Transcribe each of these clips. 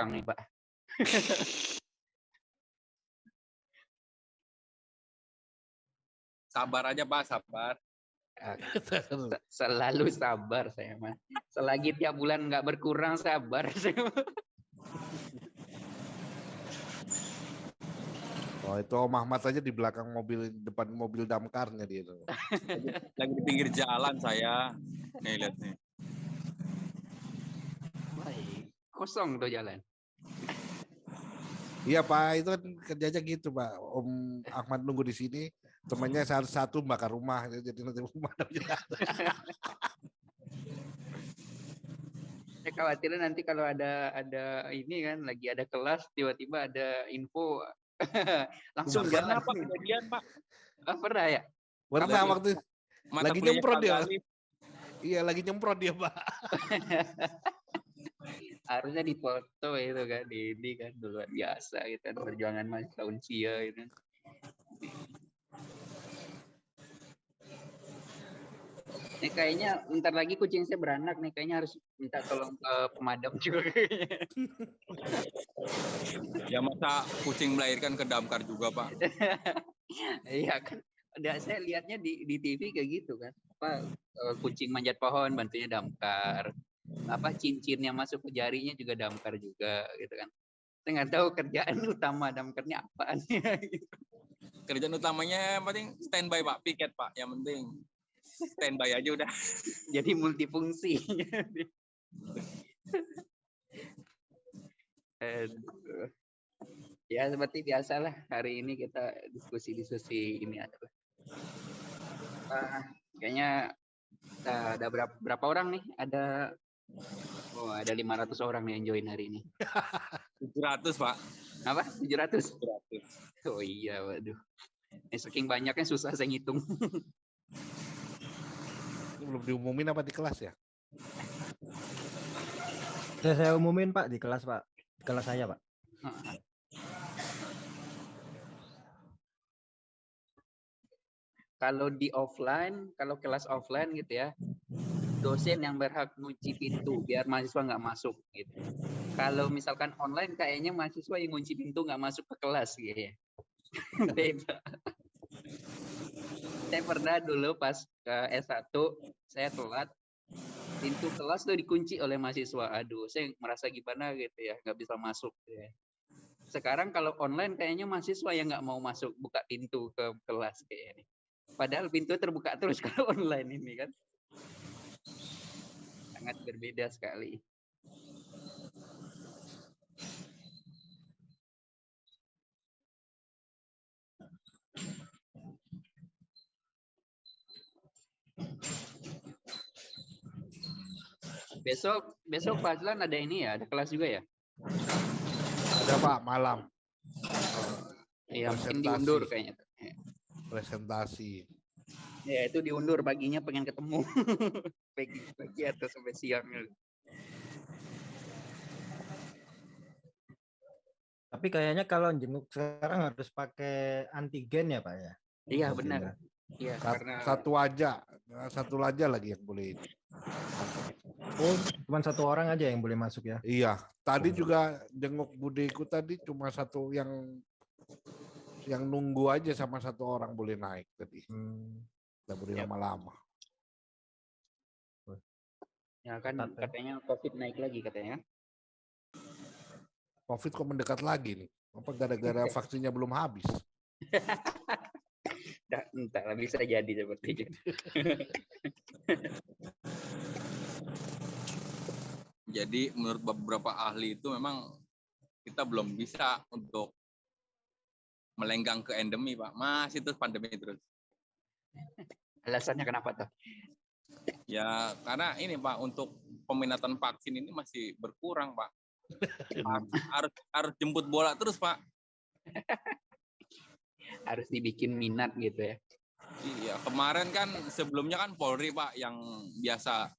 kosong nih, Pak. Sabar aja Pak, sabar. Se- Selalu sabar saya mah. Selagi tiap bulan nggak berkurang sabar saya. Oh itu Om Ahmad aja di belakang mobil depan mobil damkarnya dia tuh. Lagi, lagi di pinggir jalan saya. Nih lihat nih. Wah, Kosong tuh jalan. Iya Pak, itu kan kerjanya gitu Pak. Om Ahmad nunggu di sini, temannya satu, satu bakar rumah, jadi nanti rumah Saya khawatirnya nanti kalau ada ada ini kan lagi ada kelas tiba-tiba ada info langsung jalan. Kenapa kejadian Pak? Ah, pernah ya? Pernah waktu Mata Lagi nyemprot dia. iya lagi nyemprot dia Pak. Harusnya difoto itu kan di ini kan luar biasa gitu kan perjuangan mahasiswa Unsia itu. Ini kayaknya bentar lagi kucing saya beranak nih, kayaknya harus minta tolong ke pemadam juga kayaknya. Ya masa kucing melahirkan ke damkar juga Pak. Iya kan. Ada saya lihatnya di di TV kayak gitu kan. Apa eh, kucing manjat pohon bantunya damkar. Apa cincin yang masuk ke jarinya juga damkar juga gitu kan. Saya nggak tahu kerjaan utama damkarnya ya. gitu. Kerjaan utamanya yang penting standby Pak, piket Pak. Yang penting standby aja udah. Jadi multifungsi. Aduh. Ya seperti biasalah hari ini kita diskusi-diskusi ini aja. lah. Ah, kayaknya ah, ada berapa, berapa orang nih? Ada Oh, ada 500 orang nih yang join hari ini. 700 Pak. Apa? 700? 700. Oh iya, waduh. Ini saking banyaknya susah saya ngitung. Ini belum diumumin apa di kelas ya? Saya, saya umumin Pak di kelas Pak. Di kelas saya Pak. kalau di offline, kalau kelas offline gitu ya, dosen yang berhak ngunci pintu biar mahasiswa nggak masuk gitu. Kalau misalkan online kayaknya mahasiswa yang ngunci pintu nggak masuk ke kelas gitu ya. Beda. Saya pernah dulu pas ke S1, saya telat, pintu kelas tuh dikunci oleh mahasiswa. Aduh, saya merasa gimana gitu ya, nggak bisa masuk. gitu ya. Sekarang kalau online kayaknya mahasiswa yang nggak mau masuk buka pintu ke kelas kayaknya. Padahal pintu terbuka terus kalau online ini kan. Sangat berbeda sekali. Besok besok Fazlan ada ini ya, ada kelas juga ya? Ada Pak malam Iya, mungkin diundur kayaknya. presentasi. Ya itu diundur paginya pengen ketemu. pagi pagi atau sampai siang. Tapi kayaknya kalau jenguk sekarang harus pakai antigen ya Pak ya. Iya benar. ya. Iya Sat- karena Satu aja, satu aja lagi yang boleh ini. Oh, cuma satu orang aja yang boleh masuk ya. Iya, tadi Oh. juga jenguk budeku tadi cuma satu yang yang nunggu aja sama satu orang boleh naik tadi. Hmm. Tidak boleh Yap. lama-lama. ya kan ya. katanya COVID naik lagi katanya. Covid kok mendekat lagi nih? Apa gara-gara vaksinnya belum habis? Dah, entah lah bisa jadi seperti itu. Jadi menurut beberapa ahli itu memang kita belum bisa untuk melenggang ke endemi Pak. Masih terus pandemi terus. Alasannya kenapa tuh? Ya karena ini Pak untuk peminatan vaksin ini masih berkurang Pak. harus harus jemput bola terus Pak. Harus dibikin minat gitu ya. Iya kemarin kan sebelumnya kan Polri Pak yang biasa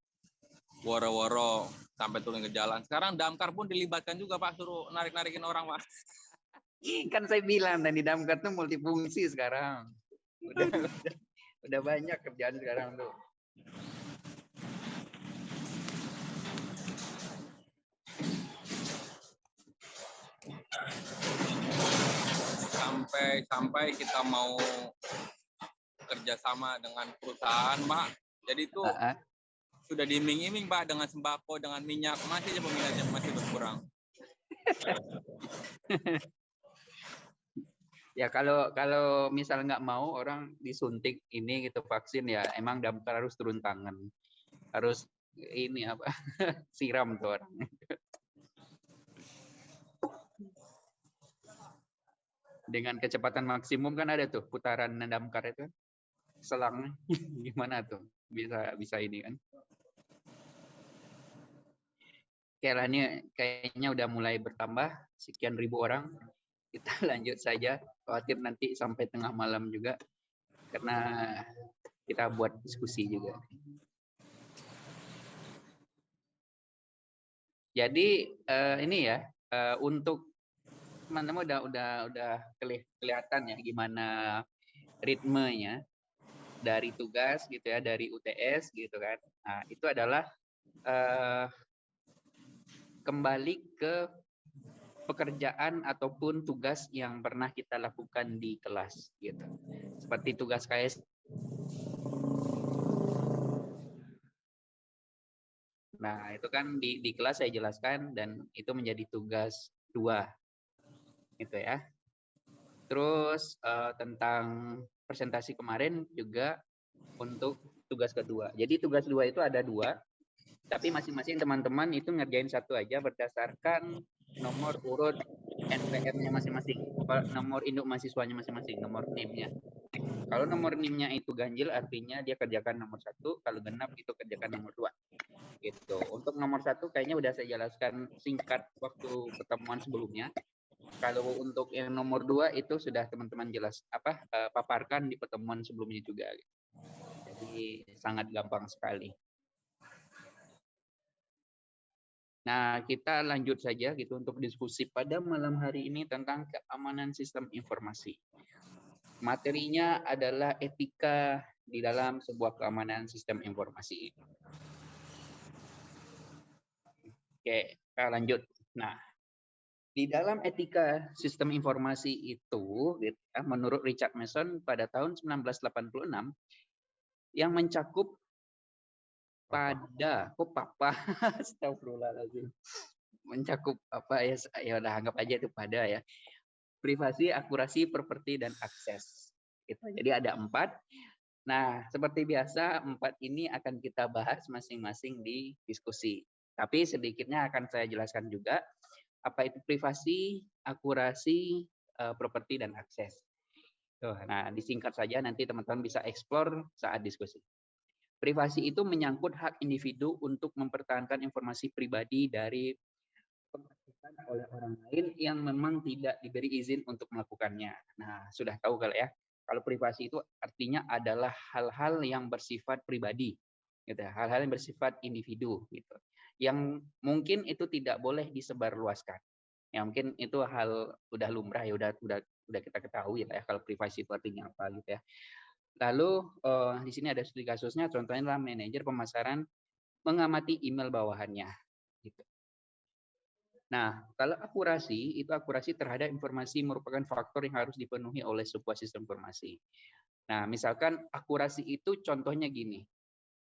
woro-woro sampai turun ke jalan. Sekarang damkar pun dilibatkan juga Pak suruh narik-narikin orang Pak. Kan saya bilang tadi damkar tuh multifungsi sekarang. Udah, udah, Udah banyak kerjaan sekarang tuh. Sampai sampai kita mau kerjasama dengan perusahaan, Pak. Jadi itu uh -huh. sudah diiming-iming, Pak, dengan sembako, dengan minyak masih aja peminatnya masih berkurang. Ya kalau kalau misal nggak mau orang disuntik ini gitu vaksin ya emang damkar harus turun tangan. Harus ini apa siram tuh orang. Dengan kecepatan maksimum kan ada tuh putaran damkar itu. Selangnya gimana tuh? Bisa bisa ini kan. Ini kayaknya udah mulai bertambah sekian ribu orang. Kita lanjut saja. Khawatir nanti sampai tengah malam juga karena kita buat diskusi juga. Jadi eh, ini ya eh, untuk teman-teman udah udah udah keli- kelihatan ya gimana ritmenya dari tugas gitu ya dari UTS gitu kan. Nah, itu adalah eh, kembali ke pekerjaan ataupun tugas yang pernah kita lakukan di kelas gitu. Seperti tugas KS Nah, itu kan di, di kelas saya jelaskan dan itu menjadi tugas dua. Gitu ya. Terus eh, tentang presentasi kemarin juga untuk tugas kedua. Jadi tugas dua itu ada dua, tapi masing-masing teman-teman itu ngerjain satu aja berdasarkan nomor urut NPM-nya masing-masing, nomor induk mahasiswanya masing-masing, nomor NIM-nya. Kalau nomor NIM-nya itu ganjil, artinya dia kerjakan nomor satu, kalau genap itu kerjakan nomor dua. Gitu. Untuk nomor satu kayaknya udah saya jelaskan singkat waktu pertemuan sebelumnya. Kalau untuk yang nomor dua itu sudah teman-teman jelas apa eh, paparkan di pertemuan sebelumnya juga. Jadi sangat gampang sekali. Nah, kita lanjut saja gitu untuk diskusi pada malam hari ini tentang keamanan sistem informasi. Materinya adalah etika di dalam sebuah keamanan sistem informasi. Oke, kita lanjut. Nah, di dalam etika sistem informasi itu, gitu ya, menurut Richard Mason pada tahun 1986, yang mencakup pada kok papa? Astagfirullahaladzim. Mencakup apa ya ya udah anggap aja itu pada ya. Privasi akurasi properti dan akses. Itu jadi ada empat. Nah seperti biasa empat ini akan kita bahas masing-masing di diskusi. Tapi sedikitnya akan saya jelaskan juga apa itu privasi akurasi eh, properti dan akses. Tuh, nah disingkat saja nanti teman-teman bisa explore saat diskusi Privasi itu menyangkut hak individu untuk mempertahankan informasi pribadi dari pengaksesan oleh orang lain yang memang tidak diberi izin untuk melakukannya. Nah, sudah tahu kalau ya, kalau privasi itu artinya adalah hal-hal yang bersifat pribadi, gitu ya, hal-hal yang bersifat individu, gitu. Yang mungkin itu tidak boleh disebarluaskan. Ya mungkin itu hal udah lumrah ya, udah udah udah kita ketahui lah ya kalau privasi itu artinya apa gitu ya. Lalu eh, di sini ada studi kasusnya, contohnya adalah manajer pemasaran mengamati email bawahannya. Gitu. Nah, kalau akurasi itu akurasi terhadap informasi merupakan faktor yang harus dipenuhi oleh sebuah sistem informasi. Nah, misalkan akurasi itu contohnya gini,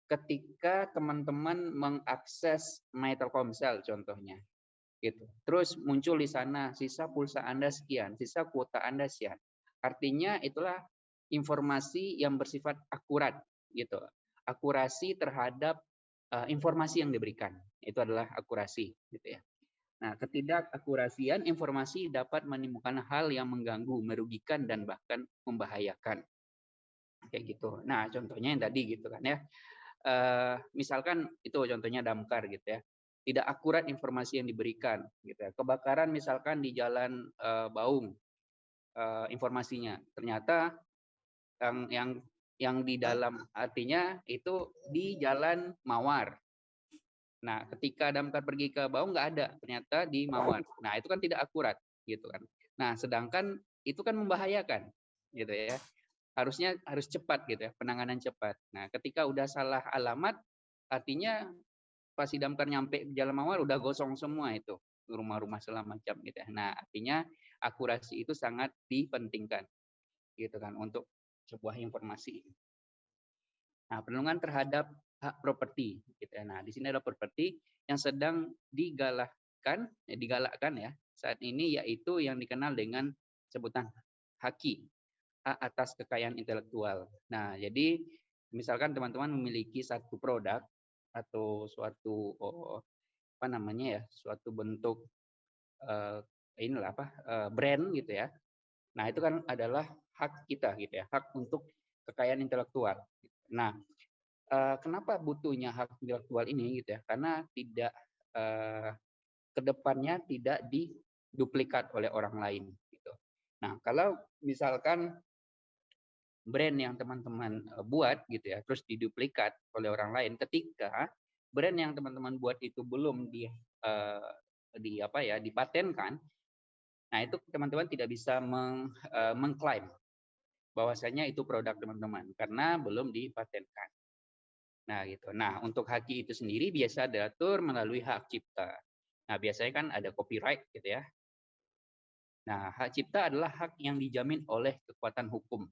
ketika teman-teman mengakses My Telkomsel contohnya, gitu. Terus muncul di sana sisa pulsa Anda sekian, sisa kuota Anda sekian. Artinya itulah informasi yang bersifat akurat gitu. Akurasi terhadap uh, informasi yang diberikan. Itu adalah akurasi gitu ya. Nah, ketidakakurasian informasi dapat menimbulkan hal yang mengganggu, merugikan dan bahkan membahayakan. Kayak gitu. Nah, contohnya yang tadi gitu kan ya. Uh, misalkan itu contohnya damkar gitu ya. Tidak akurat informasi yang diberikan gitu ya. Kebakaran misalkan di jalan uh, Baung uh, informasinya. Ternyata yang yang yang di dalam artinya itu di Jalan Mawar. Nah, ketika damkar pergi ke Baung nggak ada, ternyata di Mawar. Nah, itu kan tidak akurat gitu kan. Nah, sedangkan itu kan membahayakan gitu ya. Harusnya harus cepat gitu ya, penanganan cepat. Nah, ketika udah salah alamat artinya pas si damkar nyampe Jalan Mawar udah gosong semua itu. rumah-rumah segala macam gitu ya. Nah, artinya akurasi itu sangat dipentingkan gitu kan untuk sebuah informasi. Nah, perlindungan terhadap hak properti gitu ya. Nah, di sini ada properti yang sedang digalakkan ya, digalakkan ya saat ini yaitu yang dikenal dengan sebutan haki hak atas kekayaan intelektual. Nah, jadi misalkan teman-teman memiliki satu produk atau suatu oh, apa namanya ya, suatu bentuk uh, inilah apa uh, brand gitu ya. Nah, itu kan adalah hak kita gitu ya, hak untuk kekayaan intelektual. Nah, uh, kenapa butuhnya hak intelektual ini gitu ya? Karena tidak uh, ke depannya tidak diduplikat oleh orang lain gitu. Nah, kalau misalkan brand yang teman-teman buat gitu ya, terus diduplikat oleh orang lain ketika brand yang teman-teman buat itu belum di di apa ya, dipatenkan, nah itu teman-teman tidak bisa meng, mengklaim bahwasanya itu produk teman-teman karena belum dipatenkan. Nah, gitu. Nah, untuk haki itu sendiri biasa diatur melalui hak cipta. Nah, biasanya kan ada copyright gitu ya. Nah, hak cipta adalah hak yang dijamin oleh kekuatan hukum.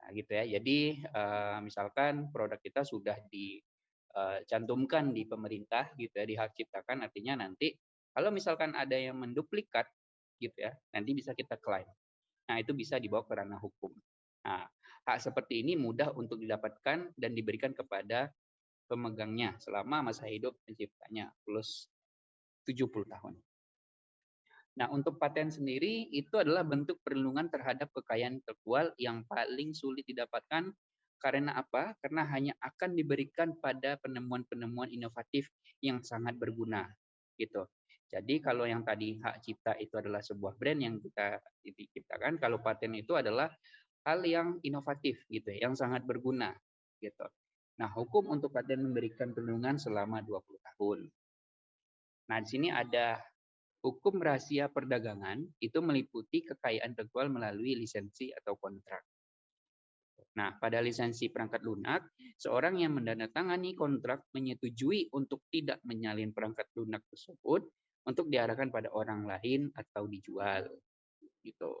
Nah, gitu ya. Jadi uh, misalkan produk kita sudah dicantumkan eh, di pemerintah gitu ya, di hak ciptakan artinya nanti kalau misalkan ada yang menduplikat gitu ya, nanti bisa kita klaim. Nah, itu bisa dibawa ke ranah hukum. Nah, hak seperti ini mudah untuk didapatkan dan diberikan kepada pemegangnya selama masa hidup penciptanya plus 70 tahun. Nah, untuk paten sendiri itu adalah bentuk perlindungan terhadap kekayaan intelektual yang paling sulit didapatkan karena apa? Karena hanya akan diberikan pada penemuan-penemuan inovatif yang sangat berguna, gitu. Jadi kalau yang tadi hak cipta itu adalah sebuah brand yang kita diciptakan, kalau paten itu adalah hal yang inovatif, gitu, yang sangat berguna, gitu. Nah, hukum untuk paten memberikan perlindungan selama 20 tahun. Nah, di sini ada Hukum rahasia perdagangan itu meliputi kekayaan intelektual melalui lisensi atau kontrak. Nah, pada lisensi perangkat lunak, seorang yang mendandatangani kontrak menyetujui untuk tidak menyalin perangkat lunak tersebut untuk diarahkan pada orang lain atau dijual. Gitu.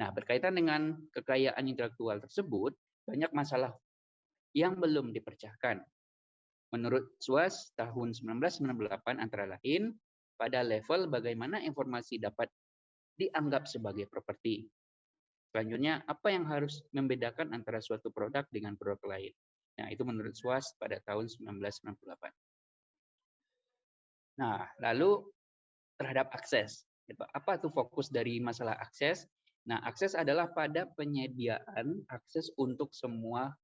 Nah, berkaitan dengan kekayaan intelektual tersebut, banyak masalah yang belum dipecahkan. Menurut SUAS tahun 1998 antara lain pada level bagaimana informasi dapat dianggap sebagai properti. Selanjutnya, apa yang harus membedakan antara suatu produk dengan produk lain? Nah, itu menurut SWAS pada tahun 1998. Nah, lalu terhadap akses. Apa tuh fokus dari masalah akses? Nah, akses adalah pada penyediaan akses untuk semua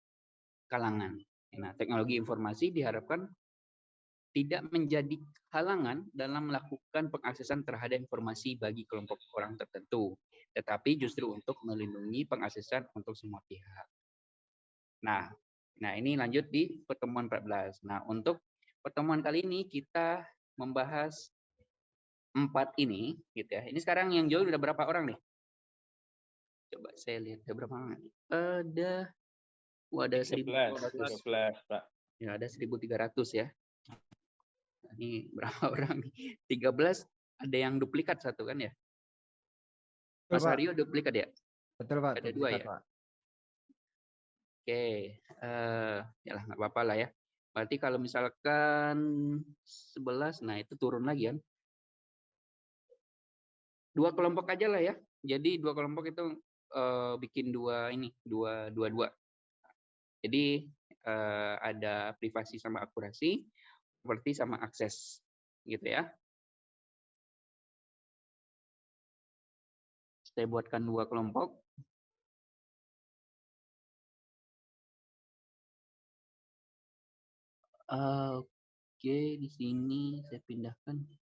kalangan. Nah, teknologi informasi diharapkan tidak menjadi halangan dalam melakukan pengaksesan terhadap informasi bagi kelompok orang tertentu, tetapi justru untuk melindungi pengaksesan untuk semua pihak. Nah, nah ini lanjut di pertemuan 14. Nah, untuk pertemuan kali ini kita membahas empat ini, gitu ya. Ini sekarang yang jauh udah berapa orang nih? Coba saya lihat ada berapa orang? Ada, oh, ada 1.300. Pak. Ya, ada 1.300 ya ini berapa orang? 13 ada yang duplikat satu kan ya? Mas Aryo duplikat ya? Betul Pak. Ada dua ya? Pak. Oke, uh, ya lah nggak apa-apa lah ya. Berarti kalau misalkan 11, nah itu turun lagi kan? Dua kelompok aja lah ya. Jadi dua kelompok itu uh, bikin dua ini, dua dua dua. Jadi uh, ada privasi sama akurasi seperti sama akses gitu ya. Saya buatkan dua kelompok. Oke, di sini saya pindahkan.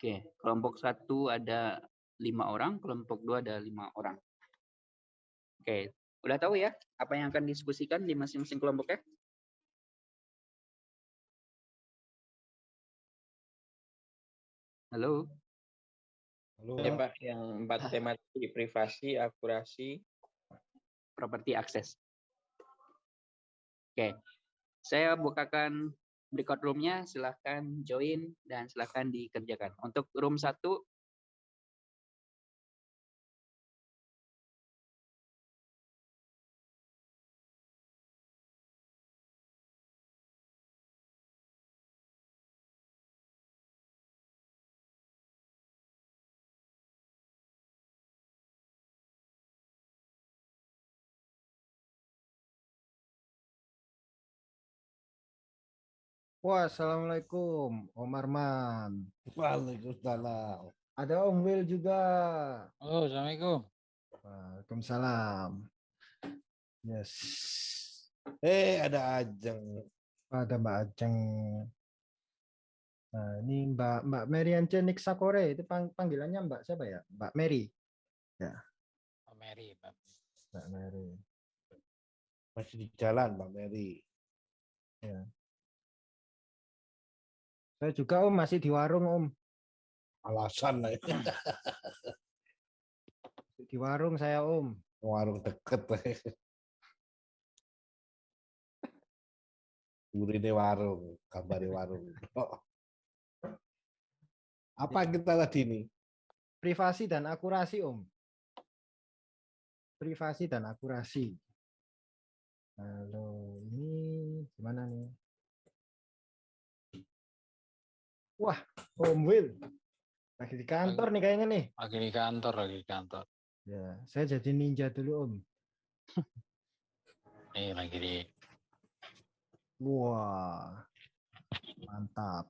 Oke, kelompok satu ada lima orang, kelompok dua ada lima orang. Oke, udah tahu ya apa yang akan diskusikan di masing-masing kelompok ya? Halo? Halo. Ya Pak, yang empat tema privasi, akurasi, properti akses. Oke, saya bukakan breakout roomnya. Silahkan join dan silahkan dikerjakan. Untuk room satu, Wah, assalamualaikum, Om Arman. Waalaikumsalam. Ada Om Will juga. Oh, Assalamualaikum. Waalaikumsalam. Yes. Eh, ada Ajeng. Ada Mbak Ajeng. Nah, ini Mbak Mbak Meriance Niksakore itu pang- panggilannya Mbak siapa ya? Mbak Mary. Pak Mary, Pak. Mbak Mary. Masih di jalan, Bang Mary. Saya juga Om masih di warung Om. Alasan lah. ya. Di warung saya Om. Warung deket. Urine warung, kabare warung. Oh. Apa kita tadi nih? Privasi dan akurasi Om. Privasi dan akurasi. Halo, ini gimana nih? Wah, Om Will. Lagi di kantor nih kayaknya nih. Lagi di kantor, lagi di kantor. Ya, saya jadi ninja dulu Om. Nih lagi di Wah, mantap.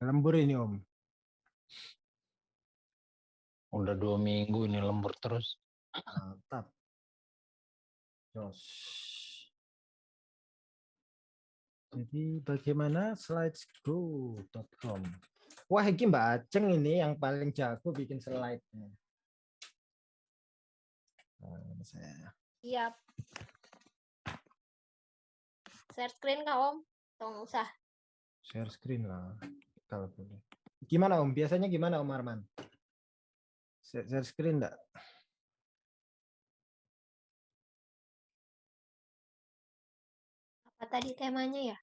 Lembur ini Om. udah dua minggu ini lembur terus. Mantap. Jos. Jadi bagaimana slidesgo.com. Wah, ini Mbak Aceng ini yang paling jago bikin slide-nya. Nah, saya. Siap. Share screen kak Om? Atau nggak usah? share screen lah kalau boleh. Gimana Om? Biasanya gimana Om Arman? Share, share screen enggak? Tadi temanya ya?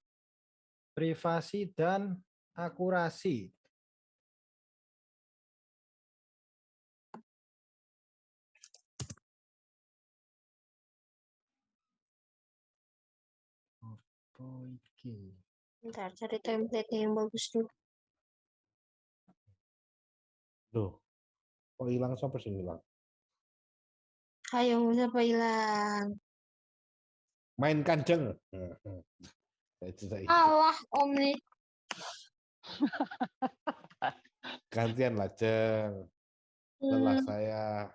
Privasi dan akurasi. Iki? Bentar, cari template yang bagus dulu. Loh. Kok hilang siapa sih hilang? Ayo, siapa hilang? Main saya. Allah, Om nih. Gantian lah, Jeng. Lelah Hmm, saya.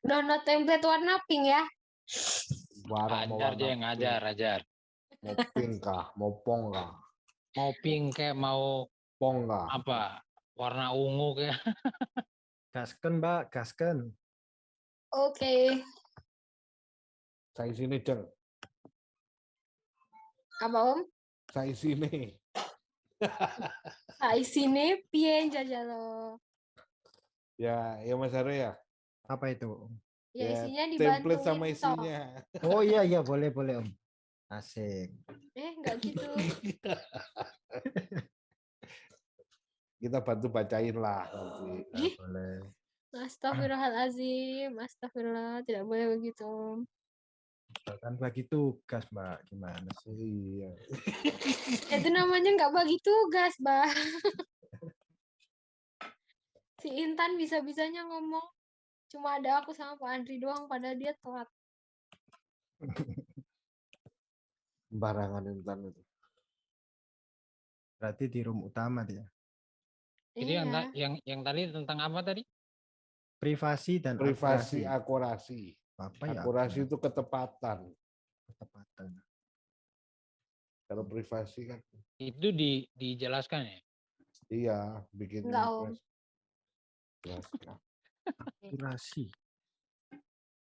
download template warna pink ya. Warung mau Ajar warna dia ngajar, pink. ajar. Mau pink kah? Mau pong kah? Mau pink kayak mau Pong kah? apa? Warna ungu kayak. Gasken, Mbak, gasken. Oke. Saya sini, Jeng. Apa Om? Saya sini. Ah, sini piye jajalo. Ya, ya Mas Haro ya. Apa itu? Om? Ya, Ya, isinya Template sama dibantuin toh. isinya. Oh iya iya boleh boleh Om. Asik. Eh, enggak gitu. Kita bantu bacain lah nanti. Ih, Boleh. Astagfirullahalazim. Astagfirullah, tidak boleh begitu. Kan bagi tugas, Mbak. Gimana sih? Iya. Itu namanya nggak bagi tugas, Bah. si Intan bisa-bisanya ngomong cuma ada aku sama Pak Andri doang pada dia telat. Barangan intan itu. Berarti di room utama dia. Jadi yang, Iya. yang yang tadi tentang apa tadi? Privasi dan Privasi, akurasi. akurasi. Apa ya? Akurasi itu ketepatan. ketepatan. Kalau privasi kan Itu di dijelaskan ya. iya bikin Enggak, Om. Jelaskan. Akurasi.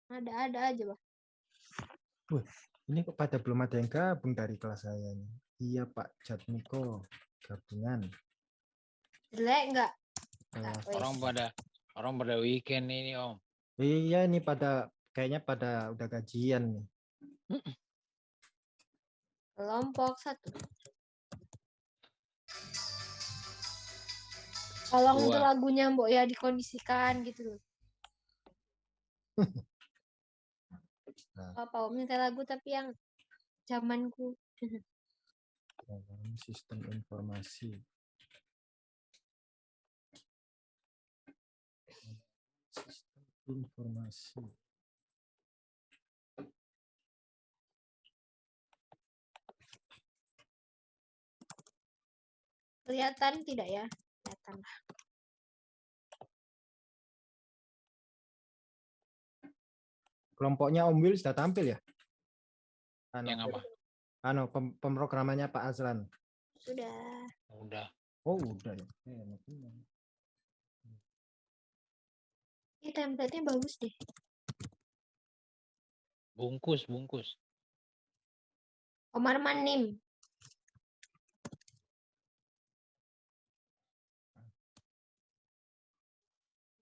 Ada-ada aja, Bah. Ini kok pada belum ada yang gabung dari kelas saya nih. Iya Pak Jatmiko gabungan. Jelek nggak? Kelas. Wes. Orang pada orang pada weekend ini om. Iya ini pada kayaknya pada udah gajian nih. Kelompok satu. Tolong itu Dua. lagunya Mbok ya dikondisikan gitu loh. Nah. Apa Om minta lagu tapi yang zamanku. dalam sistem informasi. Sistem informasi. Kelihatan tidak ya? Kelihatan lah. Kelompoknya Om Will sudah tampil ya? Anu, Yang apa? anu pem- pemrogramannya Pak Azlan. Sudah. Udah. Oh, udah ya. Eh. Ini template-nya bagus deh. Bungkus, bungkus. Omar Manim.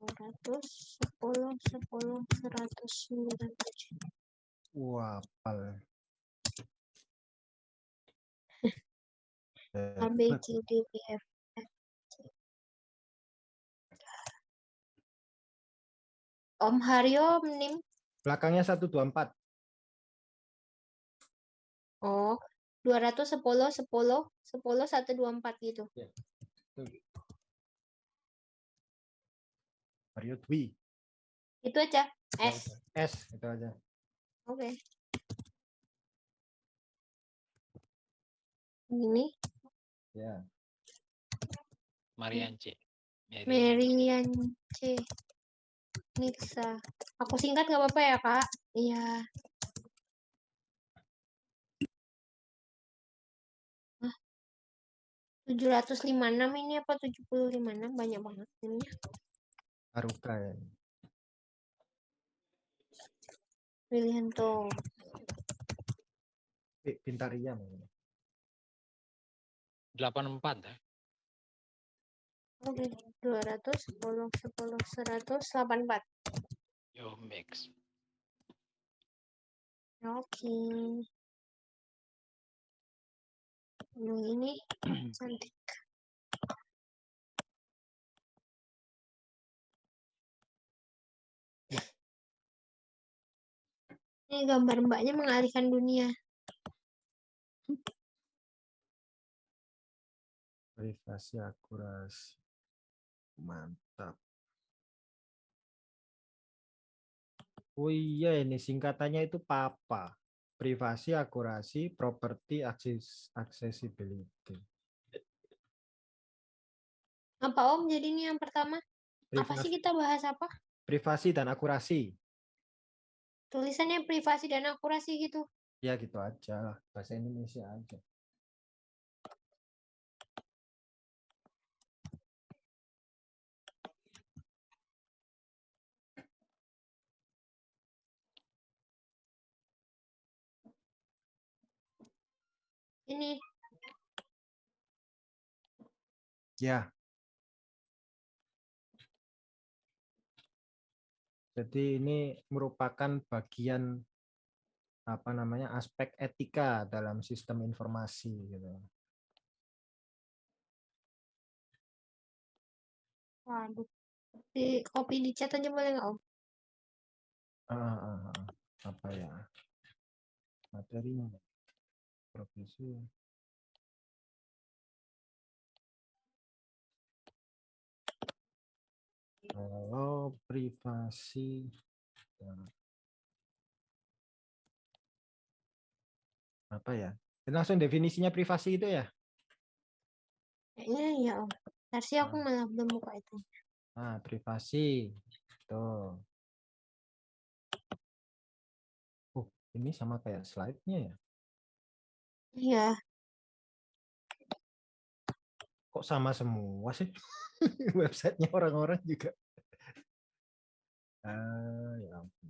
Seratus sepuluh sepuluh seratus sembilan tujuh. Wah, apal. A B. C D E F F G. Om Haryo Nim. Belakangnya 124. Oh, 210 10 10 124 gitu. Mario Dwi. Itu aja. Ya S. S itu aja. Oke. Ini Ya. Marian C. Mary. Merian C. Nisa. Aku singkat nggak apa-apa ya, Kak? Iya. Hah? 756 ini apa 756 banyak banget ini. Haruka ya. Willianto. Pi- Pintaria mungkin. 84 ya. Oke, 210 10 184. Yo mix. Oke. Yang ini cantik. Ini gambar mbaknya mengalihkan dunia. Privasi akurasi. Mantap. Oh iya ini singkatannya itu PAPA. Privasi, akurasi, property, akses, accessibility. Apa Om? Jadi ini yang pertama. Apa sih Privasi, kita bahas apa? privasi dan akurasi. Tulisannya privasi dan akurasi gitu. Ya gitu aja lah. Bahasa Indonesia aja. Ini Ya. Jadi ini merupakan bagian apa namanya aspek etika dalam sistem informasi gitu. waduh. Di copy di chat aja boleh nggak Om? Ah, ah, ah, apa ya materinya profesi kalau privasi ya. apa ya langsung definisinya privasi itu ya Kayaknya ya Om. Ntar sih aku Ah. malah belum buka itu. nah privasi tuh oh ini sama kayak slide-nya ya Iya. Kok sama semua sih? Websitenya orang-orang juga. Ah ya ampun.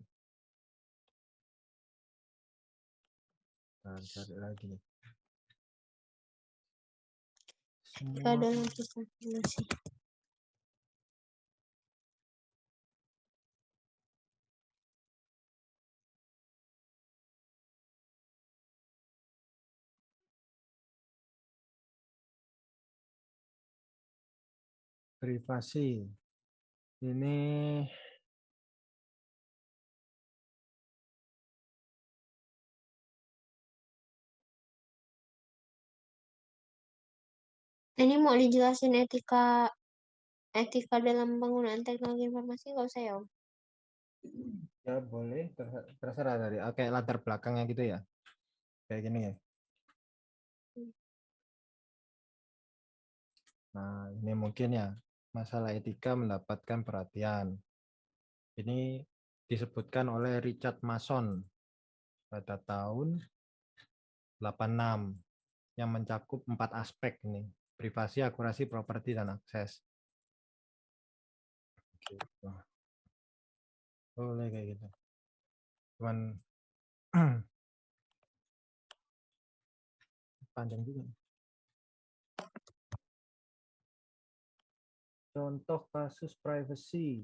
Cari lagi nih. Semua ada lagi privasi. Ini Ini mau dijelasin etika etika dalam penggunaan teknologi informasi nggak usah ya Om? ya boleh terse- terserah tadi. Oke, latar belakangnya gitu ya. Kayak gini ya. Hmm. Nah, ini mungkin ya masalah etika mendapatkan perhatian. Ini disebutkan oleh Richard Mason pada tahun 86 yang mencakup empat aspek ini privasi, akurasi, properti, dan akses. Gitu. Boleh kayak gitu. Cuman panjang juga. Contoh kasus privacy.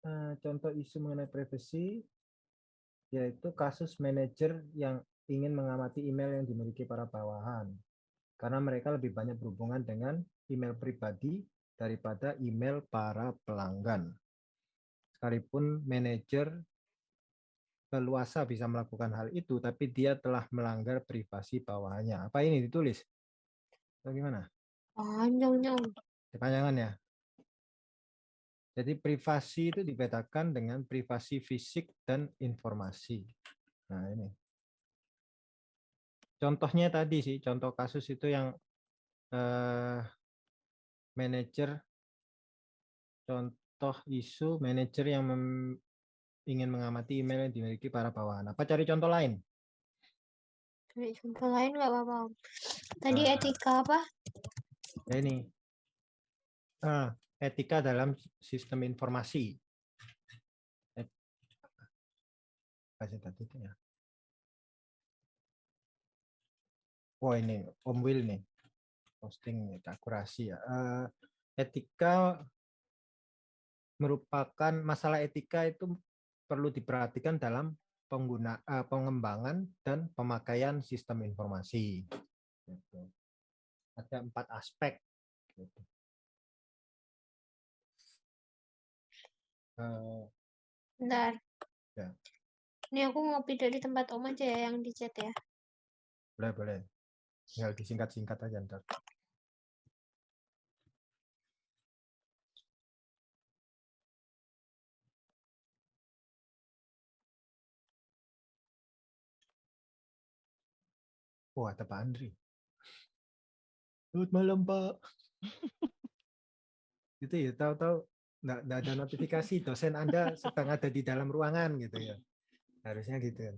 Eh, contoh isu mengenai privacy yaitu kasus manajer yang ingin mengamati email yang dimiliki para bawahan. Karena mereka lebih banyak berhubungan dengan email pribadi daripada email para pelanggan. Sekalipun manajer leluasa bisa melakukan hal itu, tapi dia telah melanggar privasi bawahannya. Apa ini ditulis? Bagaimana? Panjangnya Om. Kepanjangan ya. Jadi privasi itu dibedakan dengan privasi fisik dan informasi. Nah ini. Contohnya tadi sih, contoh kasus itu yang eh, manajer, contoh isu manajer yang mem- ingin mengamati email yang dimiliki para bawahan. Apa cari contoh lain? Cari contoh lain nggak apa-apa. Tadi Ah. etika apa? Ya ini. Ah, etika dalam sistem informasi. Et- Apa sih tadi itu ya? Oh ini Om Will nih. Posting akurasi ya. Eh, etika merupakan masalah etika itu perlu diperhatikan dalam pengguna eh, pengembangan dan pemakaian sistem informasi. Gitu. Ada empat aspek. Gitu. Bentar. Ya. Ini aku ngopi dari tempat Om aja ya yang di chat ya. boleh boleh. Tinggal disingkat-singkat aja ntar. Oh, ada Pak Andri. Selamat malam, Pak. Itu ya, tahu-tahu nggak ada notifikasi dosen Anda sedang ada di dalam ruangan gitu ya. Harusnya gitu.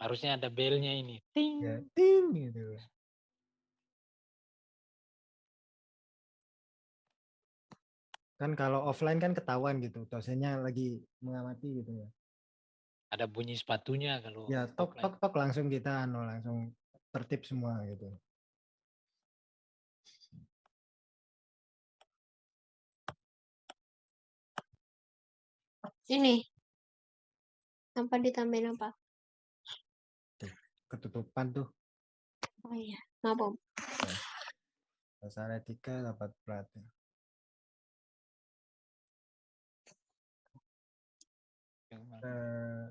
Harusnya ada belnya ini. Ting. Ya, ting gitu. Kan kalau offline kan ketahuan gitu, dosennya lagi mengamati gitu ya. Ada bunyi sepatunya kalau Ya, tok offline. tok tok langsung kita anu langsung tertib semua gitu. Ini. Apa ditambahin apa? Ketutupan tuh Oh iya. Maaf Om. dasar etika dapat. Memang Eh,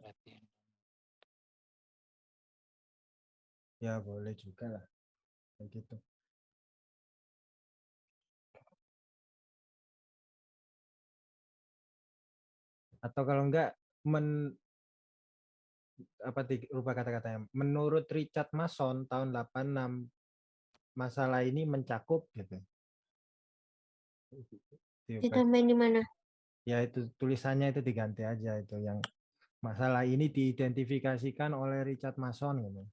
ya boleh juga lah. Kayak gitu. Atau kalau enggak men apa rubah kata-katanya. Menurut Richard Mason tahun 86 masalah ini mencakup gitu. Ditambahin di mana? Ya itu tulisannya itu diganti aja itu yang masalah ini diidentifikasikan oleh Richard Mason gitu.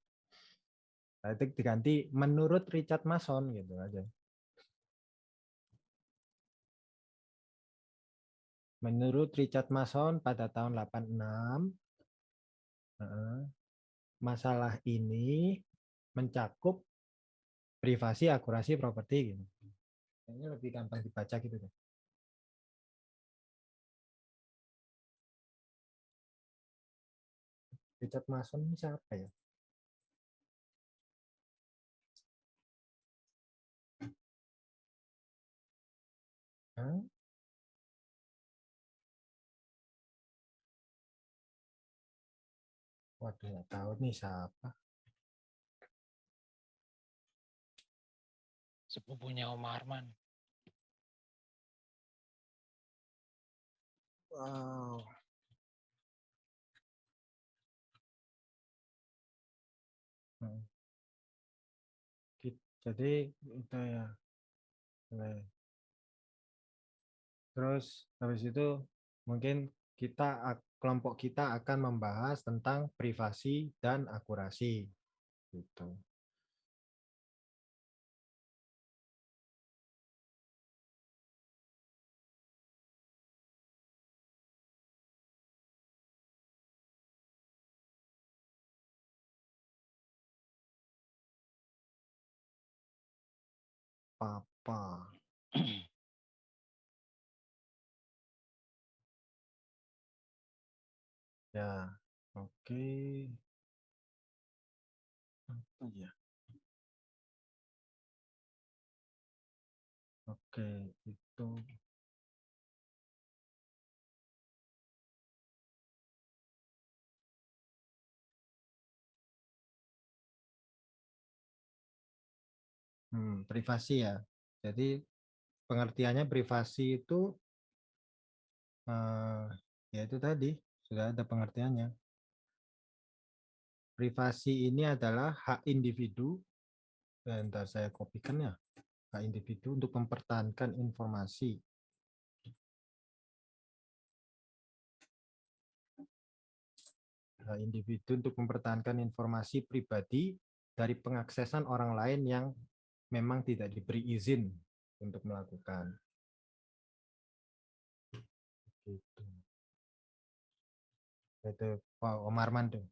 Nah, itu diganti menurut Richard Mason gitu aja. Menurut Richard Mason pada tahun 86 eh, masalah ini mencakup privasi, akurasi, properti gitu. Lebih gampang dibaca gitu. Richard Mason ini siapa ya? Hah? Waduh, nggak tahu nih siapa. Sepupunya Om Arman. Wow. Hmm. Jadi itu ya. Terus habis itu mungkin kita kelompok kita akan membahas tentang privasi dan akurasi. Gitu. Papa. Ya, oke. Apa ya? Oke, itu. Hmm, privasi ya. Jadi pengertiannya privasi itu eh ya itu tadi sudah ada pengertiannya. Privasi ini adalah hak individu dan ntar saya kopikan ya. Hak individu untuk mempertahankan informasi. Hak individu untuk mempertahankan informasi pribadi dari pengaksesan orang lain yang memang tidak diberi izin untuk melakukan. Gitu. Itu Pak Om Arman tuh.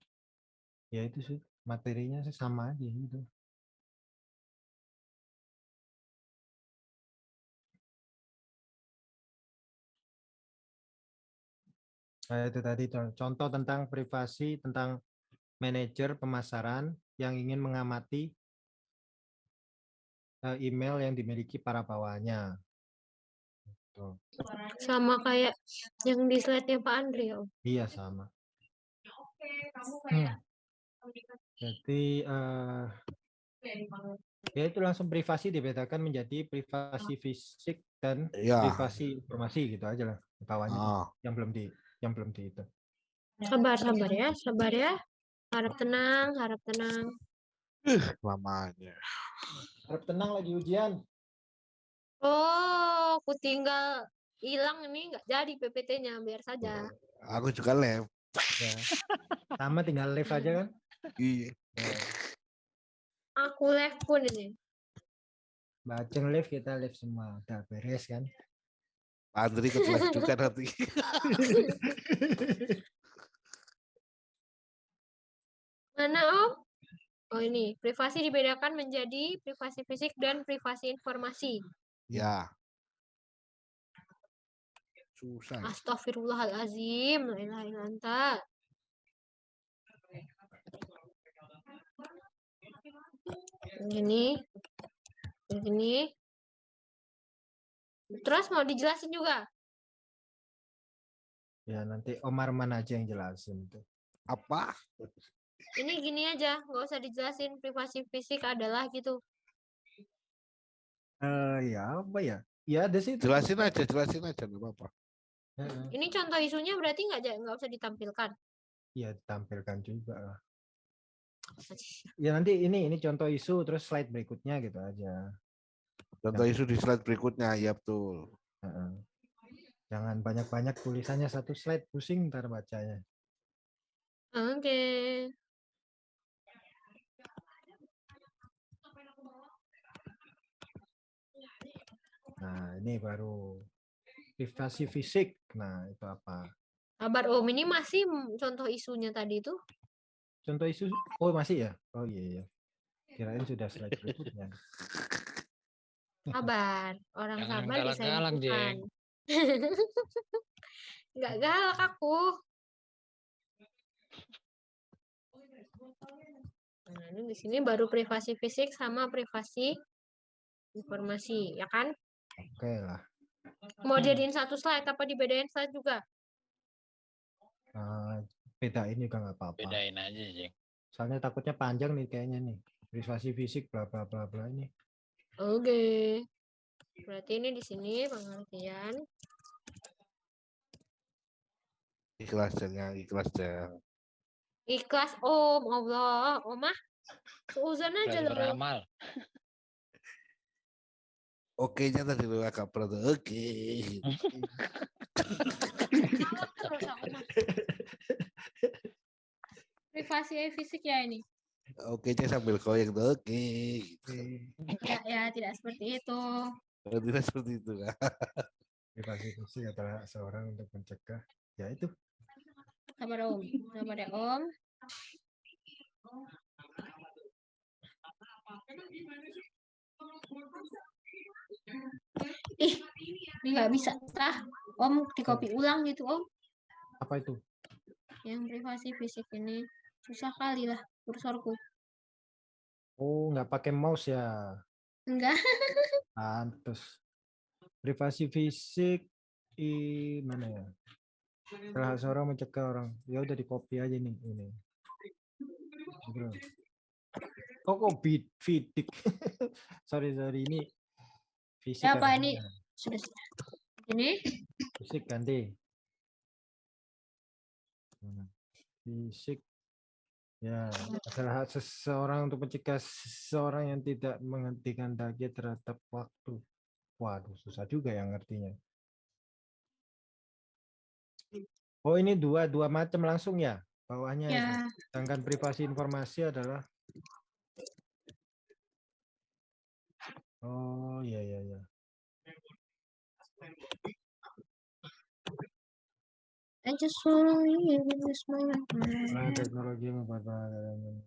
Ya itu sih materinya sih sama aja gitu. Nah, itu tadi con- contoh tentang privasi tentang manajer pemasaran yang ingin mengamati eh, email yang dimiliki para bawahannya. Gitu. Sama kayak yang di slide-nya Pak Andri ya, Om. Sama. Hmm. Jadi eh ya itu langsung privasi dibedakan menjadi privasi fisik dan Ya. privasi informasi gitu aja lah tuh, Ah, yang belum di yang belum di itu. Sabar, sabar ya, sabar ya. Harap tenang, harap tenang. lamanya. Harap tenang lagi ujian. Oh, aku tinggal hilang ini nggak jadi PPT-nya, biar saja. Aku juga lab. Ya. Sama tinggal live aja kan. Iya. Ya. Aku live pun ini. Baceng live kita live semua. Udah beres kan. Pak Andri ikut live juga nanti. Mana Om? Oh ini, privasi dibedakan menjadi privasi fisik dan privasi informasi. ya. Susah. ya. Astagfirullahalazim, la ilaha illa anta. Ini, ini. Terus mau dijelasin juga? Ya nanti Om Arman aja yang jelasin tuh. Apa? Ini gini aja, nggak usah dijelasin privasi fisik adalah gitu. Eh ya apa ya? Ya ada sih. itu. Jelasin aja, jelasin aja nggak apa-apa. Ini contoh isunya berarti nggak nggak usah ditampilkan. Iya tampilkan juga lah. Ya nanti ini ini contoh isu terus slide berikutnya gitu aja. Contoh isu di slide berikutnya, ya betul. Heeh. Jangan banyak-banyak tulisannya satu slide pusing ntar bacanya. Oke. Nah ini baru privasi fisik. Nah itu apa? Kabar Om ini masih contoh isunya tadi itu. Contoh isu. Oh masih ya? Oh iya iya. Kirain sudah slide berikutnya. Sabar, orang Jangan sabar bisa galak-galak, Tuhan. Jeng. Nggak galak aku. Nah, ini di sini baru privasi fisik sama privasi informasi, ya kan? Oke lah. Mau jadiin satu slide apa dibedain slide juga? Ah, bedain juga nggak apa-apa. Bedain aja, Jeng. Soalnya takutnya panjang nih kayaknya nih. Privasi fisik bla bla bla bla ini. Oke. Berarti ini di sini pengertian. Ikhlas jangan ikhlas jangan. Ikhlas Om, Allah. Omah, seuzon aja loh. beramal. Oke-nya tadi lu agak berat. Oke. Privasi fisik ya ini. Oke-nya sambil goyang tuh. Oke. Gitu. Ya, ya tidak seperti itu. Tidak seperti itu. Privasi fisik adalah seorang untuk mencegah ya itu Sabar Om. Sabar ya Om. Ih, ini nggak bisa. Tah, Om di copy ulang gitu Om. apa itu? Yang privasi fisik ini susah kali lah kursorku. Oh, nggak pakai mouse ya. Enggak. Pantes. Privasi fisik i mana ya? Salah seorang mencegah orang. Ya udah di copy aja nih ini. Bro. Oh, kok bid fidik. sorry sorry ini fisik. Siapa kan? ini? Sudah. Ini Fisik ganti. Fisik ya adalah hak seseorang untuk mencegah seseorang yang tidak menghentikan target terhadap waktu. Waduh, susah juga yang ngertinya. Oh, ini dua dua macam langsung ya bawahnya. ya Sedangkan privasi informasi adalah Oh, iya iya iya. I just wanna use my mind. Nah, teknologi membuat pengadaan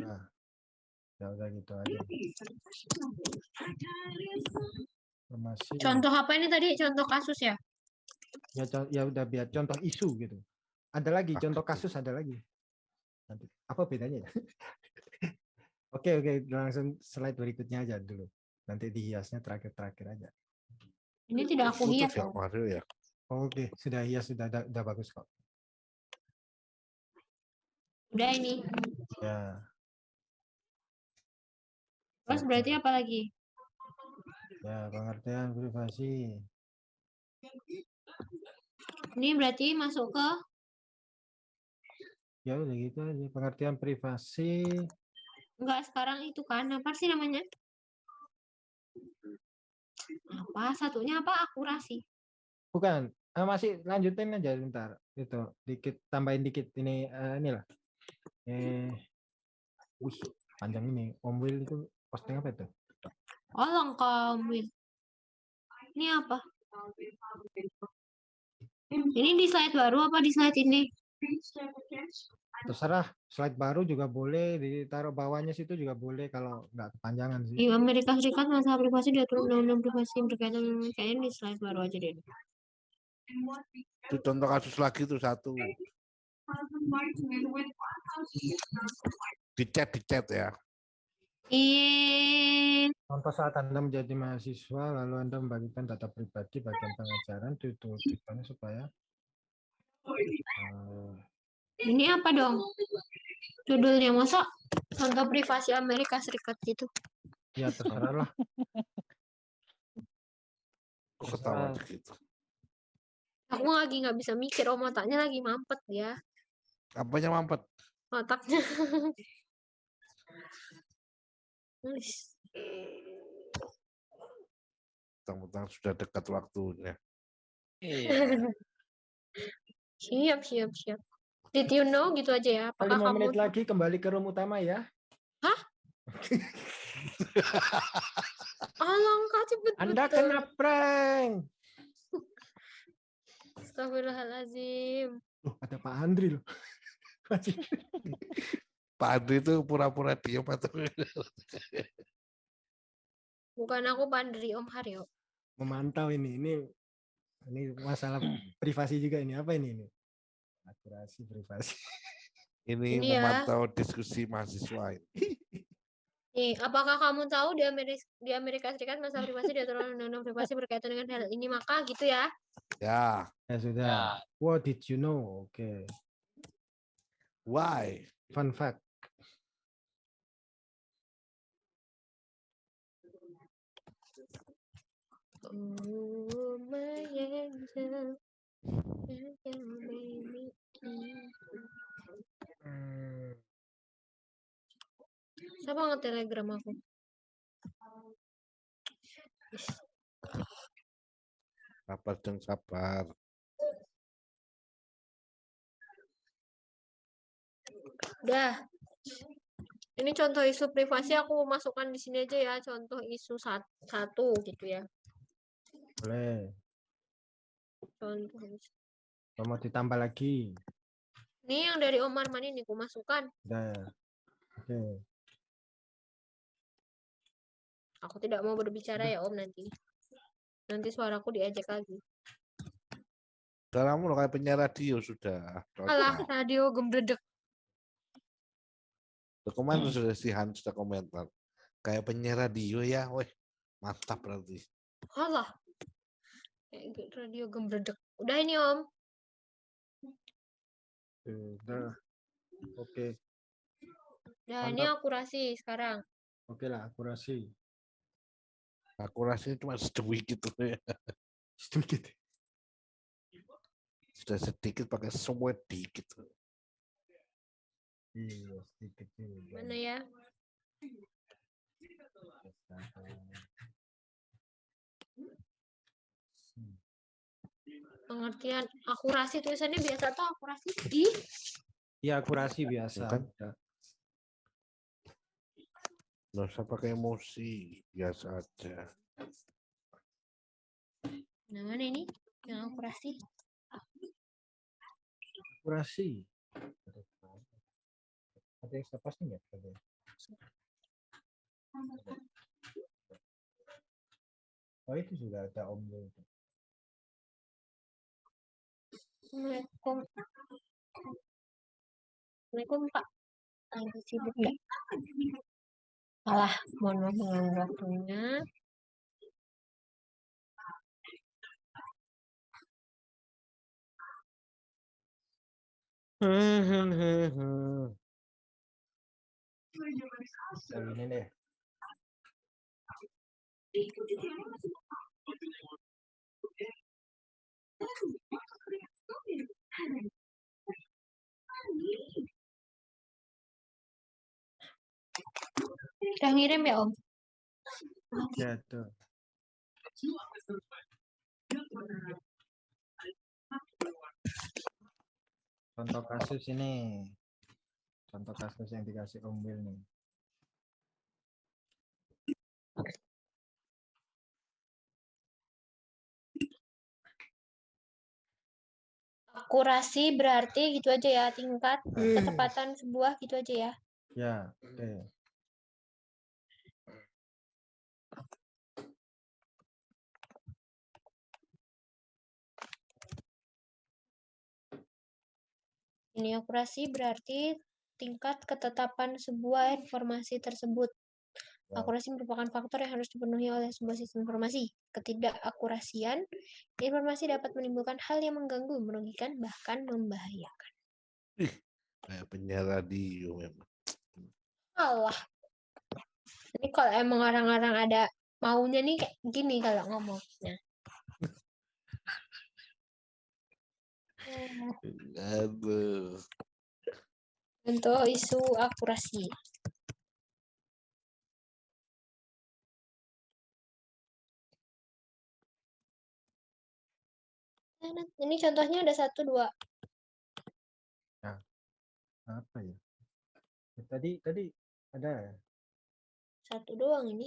Nah, ya udah gitu aja. Informasi. Contoh apa ini tadi? Contoh kasus ya? Ya, ya udah biar contoh isu gitu. Ada lagi contoh kasus ada lagi. Nanti apa bedanya ya? oke oke langsung slide berikutnya aja dulu. Nanti dihiasnya terakhir-terakhir aja. Ini tidak aku lihat. ya ya. Oke, sudah hias sudah udah, udah bagus kok. Udah ini. Ya. Terus berarti apa lagi? Ya, pengertian privasi. Ini berarti masuk ke Ya udah gitu aja. Pengertian privasi. enggak sekarang itu kan apa sih namanya? Apa satunya apa? Akurasi. Bukan. Ah, masih lanjutin aja bentar. Itu dikit tambahin dikit ini eh, inilah. Eh wih, panjang ini. Om Will itu posting apa itu? Oh lengkap. Ini apa? Ini di slide baru apa di slide ini? Terserah. Slide baru juga boleh ditaruh bawahnya situ juga boleh kalau nggak kepanjangan sih. Di Amerika Serikat masalah privasi diatur undang-undang privasi berkaitan dengan kayaknya di slide baru aja deh. Itu contoh kasus lagi tuh satu. Di chat di chat ya. Contoh saat Anda menjadi mahasiswa lalu Anda membagikan data pribadi bagian pengajaran itu tujuannya supaya eh, ini apa dong? Judulnya masa contoh privasi Amerika Serikat gitu. ya terserah lah. Kok ketawa gitu. Aku lagi nggak bisa mikir, om otaknya lagi mampet ya. Apanya mampet? Otaknya. Wis. Tentang sudah dekat waktunya. Iya. siap, siap, siap. Did you know gitu aja ya? Apakah Lima kamu menit lagi kembali ke room utama ya. Alangkah cepet Anda betul. kena prank. Astagfirullahaladzim. Loh, ada Pak Andri loh. Pak Andri itu pura-pura diam atau Bukan aku pan dari Om Haryo. Memantau ini. Ini ini masalah privasi juga ini. Apa ini ini? Akurasi privasi. Ini Ini ya. memantau diskusi mahasiswa ini. Nih, apakah kamu tahu di Amerika, di Amerika Serikat masalah privasi diatur oleh undang-undang privasi berkaitan dengan hal ini? Maka gitu ya. Ya, Ya sudah. Ya, What did you know? Oke. why? Fun fact. Oh, baby. Hmm, Siapa nge-telegram aku? Sabar dong, sabar. Udah. Ini contoh isu privasi aku masukkan di sini aja ya. Contoh isu sat- satu gitu ya. Boleh. Contoh. mau ditambah lagi. Ini yang dari Om Arman ini aku masukkan. Oke. Aku tidak mau berbicara ya Om nanti. Nanti suaraku diajak lagi. Suaramu lo kayak penyiar radio sudah. Alah, radio gembredek. Tuh, Kemarin sudah si Hans sudah komentar. Kayak penyiar radio ya, weh. Mantap berarti. Alah. Gitu, radio gembredek. Udah ini Om. Sudah. Oke. Udah ini Mantap. akurasi sekarang. Oke lah, akurasi. Akurasinya cuma sedikit gitu ya. Sedikit. Sudah sedikit pakai semua dikit. Iya, sedikit. Mana ya? Pengertian akurasi tulisannya biasa tuh akurasi di Iya, akurasi biasa. kan? udah. Nggak usah pakai emosi, biasa aja. Nah, mana ini? Yang akurasi. Akurasi. Ada yang saya pasti nggak? Ada. Oh itu sudah ada om Lo itu. Assalamualaikum. Assalamualaikum Pak. Lagi sibuk nggak? Alah, mohon maaf mengganggu waktunya. Oh, ini deh. Udah ngirim ya Om? Ya tuh. Contoh kasus ini. Contoh kasus yang dikasih Om Will nih. Akurasi berarti gitu aja ya, tingkat ketepatan sebuah gitu aja ya. Ya, oke. Ini akurasi berarti tingkat ketetapan sebuah informasi tersebut. Akurasi merupakan faktor yang harus dipenuhi oleh sebuah sistem informasi. Ketidakakurasian informasi dapat menimbulkan hal yang mengganggu, merugikan, bahkan membahayakan. Kayak penyiar radio memang. Allah. Ini kalau emang orang-orang ada maunya nih kayak gini kalau ngomongnya. Aduh. Untuk isu akurasi. Ini contohnya ada satu dua. Apa ya? Eh, Tadi tadi ada Satu doang ini.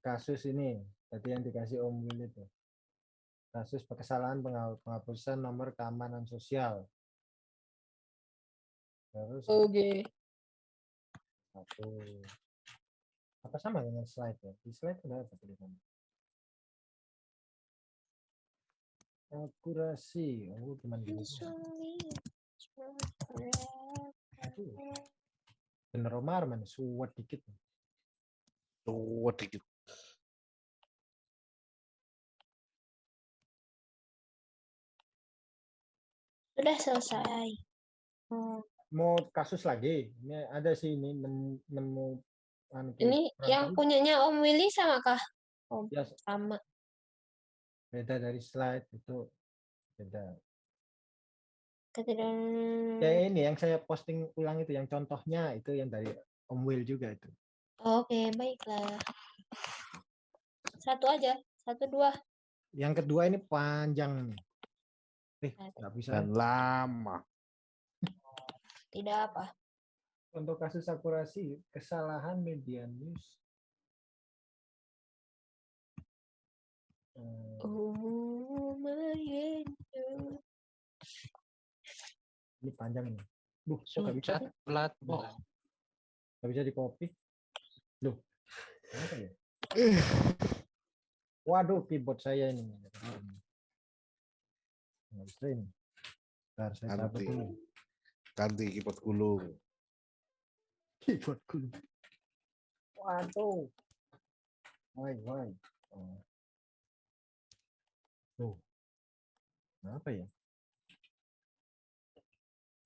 kasus ini tadi yang dikasih Om Will itu. Kasus kesalahan pengha- penghapusan nomor keamanan sosial. Terus Oke. satu Apa sama dengan slide ya? Di slide ada apa tulisannya? Akurasi. Oh, Aduh. Bener Omar mana suwet dikit. Tuh dikit. Sudah selesai. Hmm, Mau kasus lagi? Ini ada sih ini nemu, anu, Ini yang punyanya Om Willy sama kah? Ya, Sama. Beda dari slide itu beda. Ketidak. Kayak ini yang saya posting ulang itu yang contohnya itu yang dari Om Will juga itu. Oke, baiklah. Satu aja, satu dua. Yang kedua ini panjang nih. Eh, nggak bisa. Dan lama. Tidak apa. Untuk kasus akurasi, kesalahan media news. Oh, my angel. ini panjang nih. Duh, kok nggak bisa plat Oh. Nggak bisa di copy. Loh, kenapa ya? Waduh, keyboard saya ini. Nggak bisa ini. Bentar, saya Ganti. dulu. Ganti keyboard gulung. Keyboard dulu. Waduh. Woi, woi. Oh. Tuh. Kenapa ya?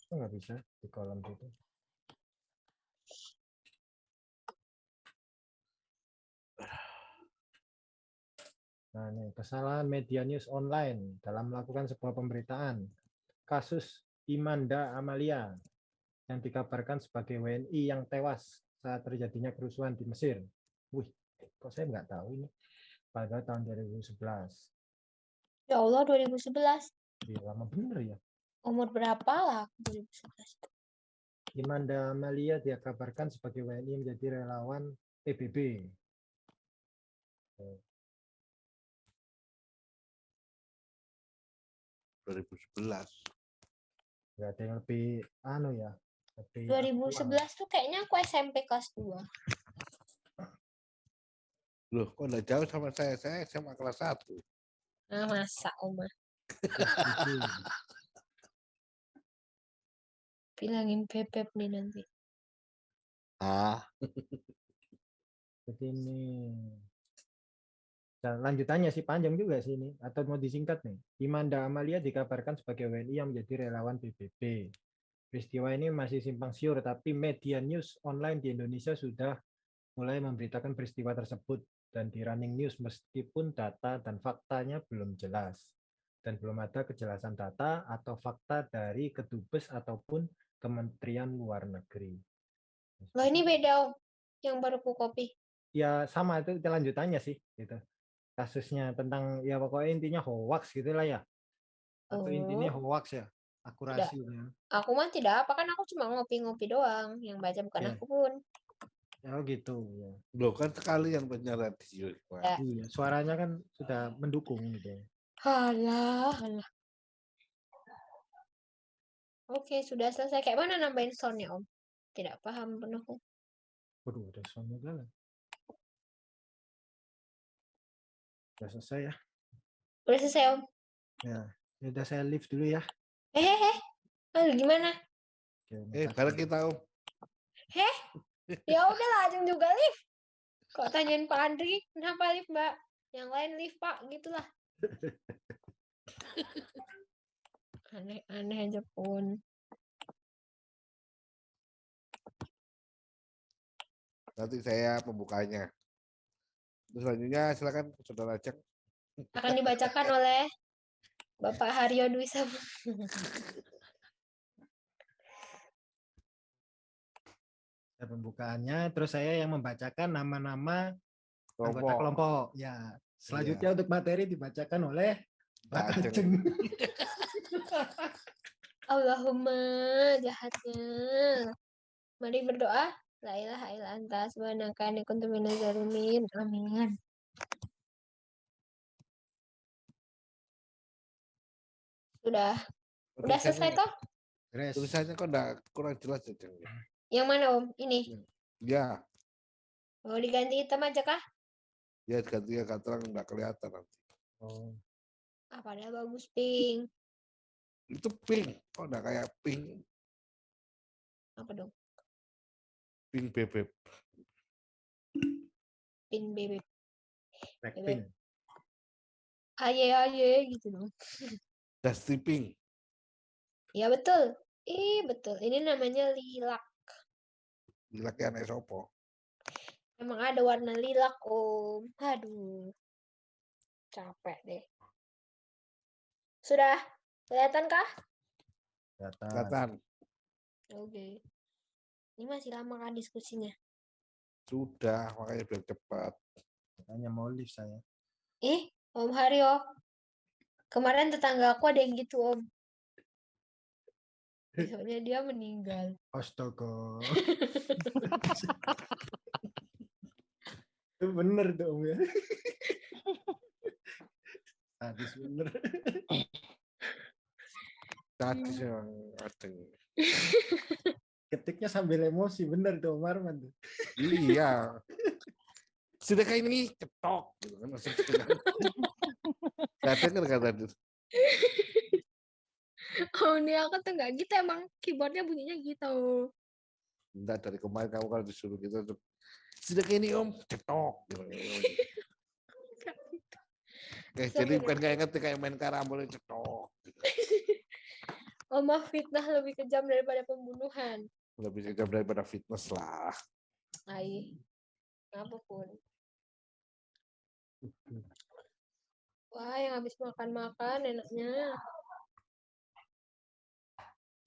Kok nggak bisa di kolom situ? Nah, ini kesalahan media news online dalam melakukan sebuah pemberitaan. Kasus Imanda Amalia yang dikabarkan sebagai WNI yang tewas saat terjadinya kerusuhan di Mesir. Wih, kok saya nggak tahu ini. Pada tahun 2011. Ya Allah, 2011. Ih, lama bener ya. Umur berapa lah? 2011. Imanda Amalia dikabarkan sebagai WNI menjadi relawan PBB. 2011. Nggak ada yang lebih anu ya. Lebih 2011 tuh kayaknya aku SMP kelas 2. Loh, kok enggak jauh sama saya? Saya SMA kelas 1. Nah, masa Oma. Bilangin bebek nih nanti. Ah, Jadi ini dan lanjutannya sih panjang juga sih ini atau mau disingkat nih. Imanda Amalia dikabarkan sebagai WNI yang menjadi relawan PBB. Peristiwa ini masih simpang siur tapi media news online di Indonesia sudah mulai memberitakan peristiwa tersebut dan di running news meskipun data dan faktanya belum jelas dan belum ada kejelasan data atau fakta dari kedubes ataupun Kementerian Luar Negeri. Loh ini beda Om. Yang baru ku copy. ya sama itu, lanjutannya sih gitu kasusnya tentang ya pokoknya intinya hoax gitulah ya atau intinya Oh. hoax ya akurasinya Aku mah tidak apa kan aku cuma ngopi-ngopi doang. Yang baca bukan Ya. aku pun. Oh gitu ya loh kan sekalian penyiar radio. Ya. iya suaranya kan sudah mendukung gitu Halah, halah. Oke, sudah selesai. Kayak mana nambahin soundnya Om? Tidak paham penuh. waduh udah soalnya jalan udah selesai ya Udah selesai Om. ya udah saya live dulu ya Hehehe. Aduh, gimana? Oke, Eh, bareng kita, Om. Ya udah langsung juga live. Kok tanyain Pak Andri, kenapa live Mbak? Yang lain live Pak, gitulah. Aneh-aneh aja pun. Nanti saya pembukanya. Terus selanjutnya silakan Saudara Cek. Akan dibacakan oleh Bapak Haryo Dwi Sam- pembukaannya terus saya yang membacakan nama-nama anggota Kelompok. ya selanjutnya untuk materi dibacakan oleh Pak Ajeng. Allahumma jahatnya. Mari berdoa. La ilaha illa anta subhanaka inni kuntu minaz zalimin. Amin. Sudah. Udah selesai toh? Tulisannya kok enggak kurang jelas ya, Ceng? Yang mana Om? Ini. Ya, Mau diganti hitam aja kah? Ya gantinya agak terang nggak kelihatan nanti. Oh. Ah, padahal bagus pink. Itu pink. Kok nggak kayak pink? Apa dong? Pink bebek. Pink bebek. Blackpink. Aye aye gitu dong. Dusty pink. Ya betul. Ih, betul. Ini namanya lilak. Gila kayak anak sopo. Emang ada warna lilak, Om. Aduh. Capek deh. Sudah kelihatan kah? Kelihatan. Kelihatan. Oke. Ini masih lama kan diskusinya? Sudah, makanya biar cepat. Makanya mau lift saya. Ih, Om Haryo. Kemarin tetangga aku ada yang gitu, Om. Besoknya dia meninggal. Astaga. Itu bener tuh Om ya. Sadis bener. Tadi yang ada. Ketiknya sambil emosi bener tuh Om Arman tuh. Iya. Sudah kayak ini cetok gitu kan denger kata dia. Oh, ini aku tuh nggak gitu emang keyboardnya bunyinya gitu. Enggak dari kemarin kamu kalau disuruh gitu sudah kayak ini om cetok. gitu. Oke, So, jadi bukan kayak ngerti kayak main karambol cetok. gitu. Omah fitnah lebih kejam daripada pembunuhan. Lebih kejam daripada fitness lah. Ai, apa pun. Wah, yang habis makan-makan enaknya.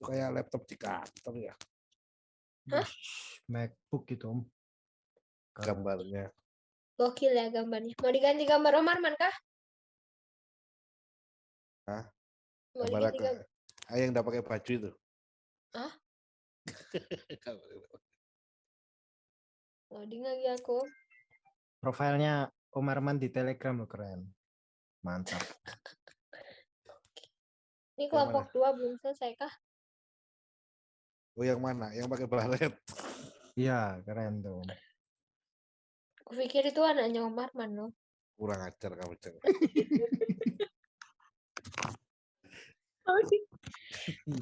Kayak laptop di kantor ya Hah? MacBook gitu Om. Gambarnya. Gokil ya gambarnya. Mau diganti gambar Om Arman kah? Hah? Mau Gambar diganti gambar. Ah, yang udah pakai baju itu. Hah? Mau di lagi aku. Profilnya Om Arman di Telegram lo keren. Mantap. Ini kelompok dua belum selesai kah? Oh yang mana? Yang pakai baret. Iya, keren tuh. Aku pikir itu anaknya Om Arman loh. Kurang ajar kamu ceng.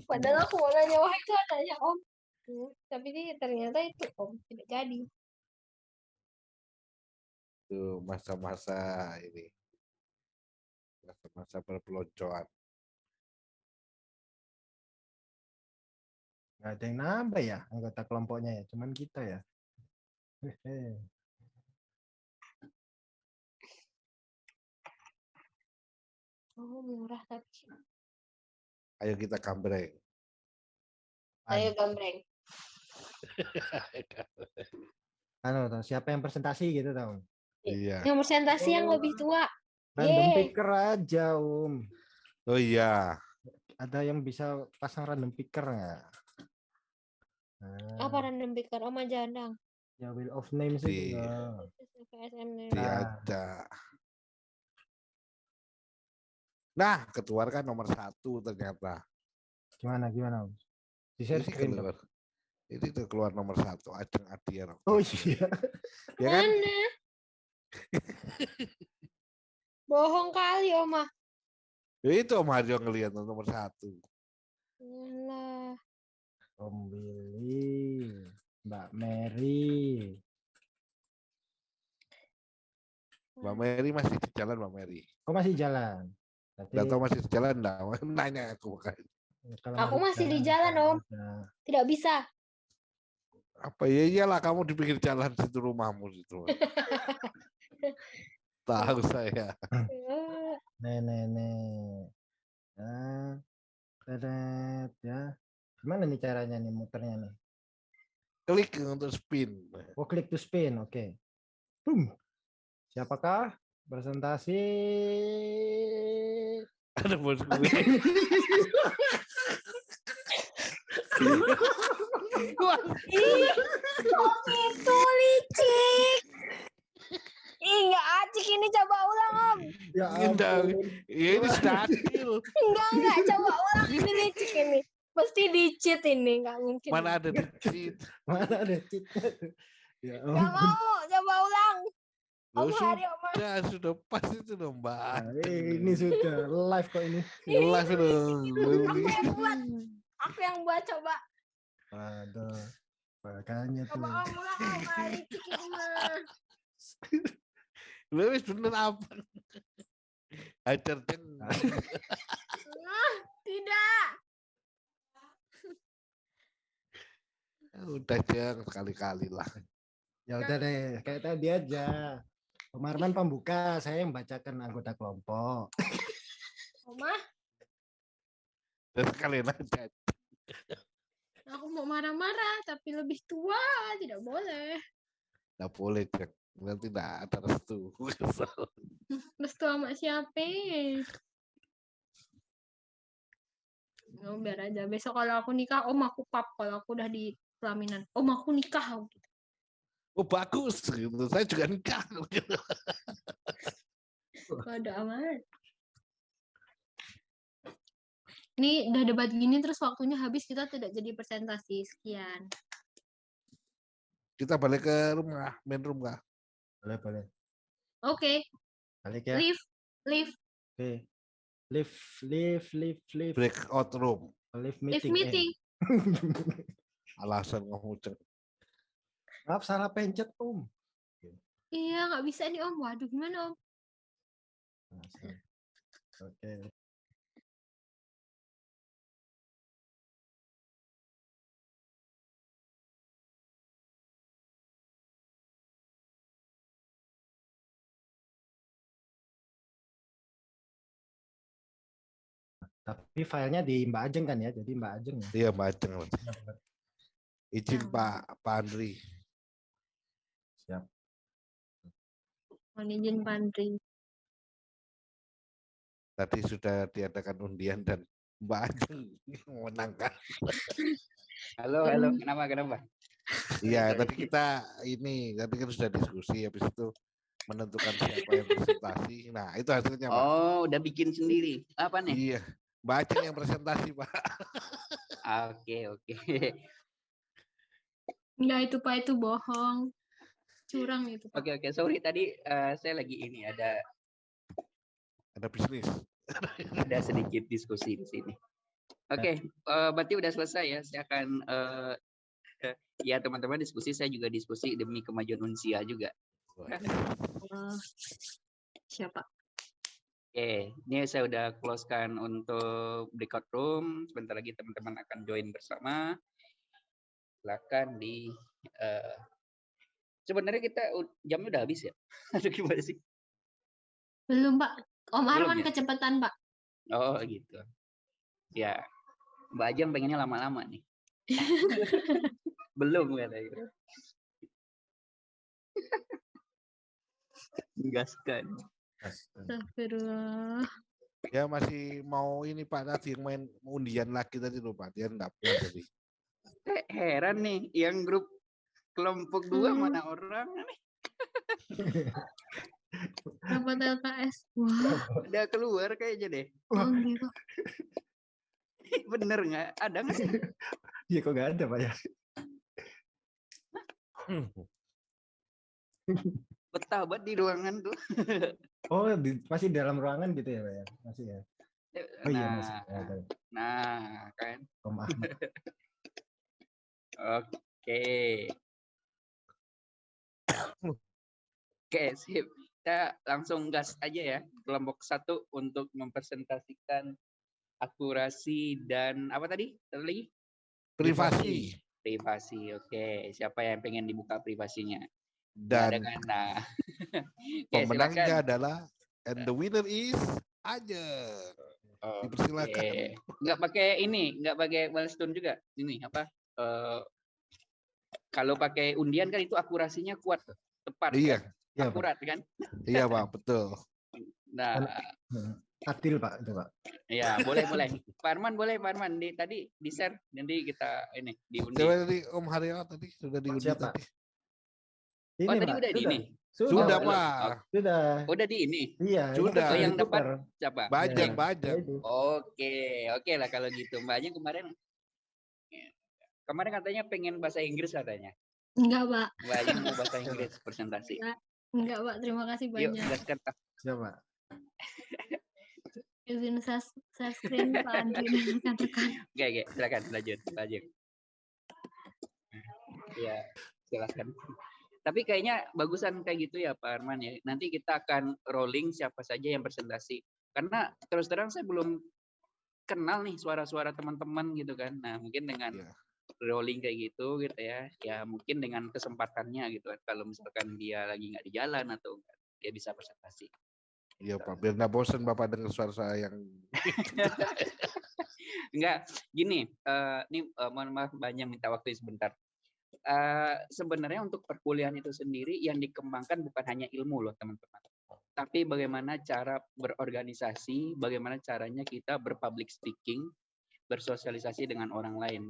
Padahal aku mau nanya, wah itu anaknya Om. Hmm, tapi ini ternyata itu Om. Tidak jadi. Itu masa-masa ini. Masa-masa perpeloncoan. Nggak ada yang nambah ya anggota kelompoknya ya. Cuman kita ya. Oh, murah tapi. Ayo kita gambreng. Ayo gambreng. Anu, tuh, siapa yang presentasi gitu tau. Iya. Yang presentasi yang lebih tua. Random Yeay. picker aja Om. Oh iya. Ada yang bisa pasang random picker nggak? Apa random picker? Oma Jandang. ya Wheel of Names Di- itu. PSM nih. Dia Nah. ada. Nah, keluar kan nomor satu ternyata. Gimana gimana Om? Di share Ini screen. keluar. Ini tuh keluar nomor satu. Ajeng Adian. Oh iya. Ya kan? Mana? Bohong kali, Oma. Ya itu Om Harjo ngelihat nomor satu. Alah. Om Billy, Mbak Mary. Mbak Mary masih di jalan Mbak Mary. Kok masih jalan? Berarti Gak tahu masih di jalan enggak? Nanya aku makanya. kalau Aku masih di jalan, Om. udah. Tidak bisa. Apa ya iyalah kamu di pinggir jalan situ rumahmu situ. tahu saya. Nih, nih. Nah, teret, ya. Gimana nih caranya nih muternya nih? Klik untuk spin. Oh, klik to spin. Oke. Boom. Siapakah? Presentasi. Ada bosku. Ih, kok gitu licik. Ih, nggak acik ini coba ulang, Om. Ya ampun. Ya ini sudah adil. Enggak, enggak, coba ulang. Ini licik ini. Pasti dicit ini, nggak mungkin. Mana ada di cheat. Mana ada tuh? Ya Gak mau, coba ulang. Loh, Om Hari, Om Hari. sudah, pas itu dong, Mbak. Nah, ini sudah live kok ini. Jelas dong. Aku yang buat. Aku yang buat coba. Waduh. Makanya tuh. Coba Om ulang Om Hari. Lu wis bener apa? Hajar Ceng. Tidak. Udah Ceng, sekali-kali lah. Ya udah deh, kayak tadi aja. Om Arman pembuka, saya yang bacakan anggota kelompok. Oma, Dan sekalian aja. aku mau marah-marah tapi lebih tua, tidak boleh. Nggak boleh Ceng. Nanti nggak ada restu. Restu sama siapa? Oh, biar aja. Besok kalau aku nikah, om aku pap. Kalau aku udah di pelaminan, om aku nikah. Oh bagus gitu. Saya juga nikah. Waduh amat. Ini udah debat gini terus waktunya habis kita tidak jadi presentasi. Sekian. Kita balik ke rumah, main room kah? Boleh, boleh. Oke, Balik ya. leave, leave, Oke. Live, live, live, live. Breakout room. Live leave meeting. eh. Alasan kamu Ceng. Maaf salah pencet, Om. Iya, nggak bisa nih om. Waduh, gimana om? Oke. Tapi filenya di Mbak Ajeng kan ya, jadi Mbak Ajeng ya. Iya Mbak Ajeng. Izin Nah. Pak Pak Andri. Siap. Mohon izin Pandri. Tadi sudah diadakan undian dan Mbak Ajeng memenangkan. Halo, halo. Kenapa, kenapa? Iya, tadi kita ini tadi kan sudah diskusi habis itu menentukan siapa yang presentasi. Nah, itu hasilnya, Pak. Oh, udah bikin sendiri. Apa nih? Iya. Mbak Ajeng yang presentasi, Pak. Oke, oke. Enggak itu pak itu bohong. Curang itu. Pak. Oke, oke. Sorry tadi eh, saya lagi ini ada Ada bisnis. ada sedikit diskusi di sini. Oke, eh, berarti udah selesai ya. Saya akan eh, eh, ya teman-teman diskusi. Saya juga diskusi demi kemajuan Unsia juga. Oh, Siapa? Oke, ini saya udah closekan untuk breakout room. Sebentar lagi teman-teman akan join bersama. Silakan di eh, sebenarnya kita jamnya udah habis ya. Aduh gimana sih? Belum pak. Om Belum Arman ya? kecepatan pak. Oh gitu. Ya, Mbak Ajeng pengennya lama-lama nih. Belum katanya. Gaskan. Astagfirullah. Ya masih mau ini Pak tadi yang main undian lagi tadi loh Pak. Dia enggak punya jadi. Eh, heran nih, yang grup kelompok dua Hmm. mana orang nih? Rapat LKS. Wah, Udah keluar kayaknya deh. oh gitu. Bener nggak? Ada nggak sih? Iya kok nggak ada Pak ya? Betah banget di ruangan tuh. Oh di, masih dalam ruangan gitu ya Pak ya? Masih ya? Oh iya Nah, masih. Ada. nah kan. Om Ahmad. Oke. Oke, sip. Kita langsung gas aja ya. Kelompok satu untuk mempresentasikan akurasi dan apa tadi? Lagi? Privasi Privasi. Oke, siapa yang pengen dibuka privasinya? Dan kan? Nah. Pemenangnya adalah and the winner is Ajeng. Dipersilakan. Oke. Nggak pakai ini, nggak pakai milestone juga. Ini apa? Eh, kalau pakai undian kan itu akurasinya kuat, tepat, Iya, kan? Iya Pak. akurat kan? iya Pak, betul. Nah, Adil Pak itu Pak. ya boleh boleh. Pak Arman boleh Pak Arman di tadi di share nanti kita ini diundi. Coba tadi Om Haryo tadi sudah diundi Siapa? tadi. Ini Oh tadi Pak, udah di ini. Sudah, Sudah Pak. Pak. Sudah. Oh, udah di ini. Iya. Sudah. kan Oh, yang dapat siapa? Bajang, Iya. bajang. Ya, itu. Oke, oke lah kalau gitu. Mbaknya kemarin kemarin katanya pengen bahasa Inggris katanya. Enggak, Pak. Mbak Ajeng mau bahasa Inggris presentasi. Enggak, Pak. Terima kasih Yuk, banyak. jelaskan Pak. Siapa? Izin share screen Pak Andri katakan. Oke, oke, silakan lanjut, Mbak Ajeng. Ya, silakan. Tapi kayaknya bagusan kayak gitu ya Pak Arman ya. Nanti kita akan rolling siapa saja yang presentasi. Karena terus terang saya belum kenal nih suara-suara teman-teman gitu kan. Nah, mungkin dengan Iya. Rolling kayak gitu gitu ya. Ya mungkin dengan kesempatannya gitu kan. Kalau misalkan dia lagi nggak di jalan atau enggak, dia bisa presentasi. Iya Pak, biar nggak bosan Bapak dengar suara saya yang Enggak, gini, eh ini eh, mohon maaf banyak minta waktu sebentar. Eh sebenarnya untuk perkuliahan itu sendiri yang dikembangkan bukan hanya ilmu loh teman-teman. Tapi bagaimana cara berorganisasi, bagaimana caranya kita berpublic speaking, bersosialisasi dengan orang lain.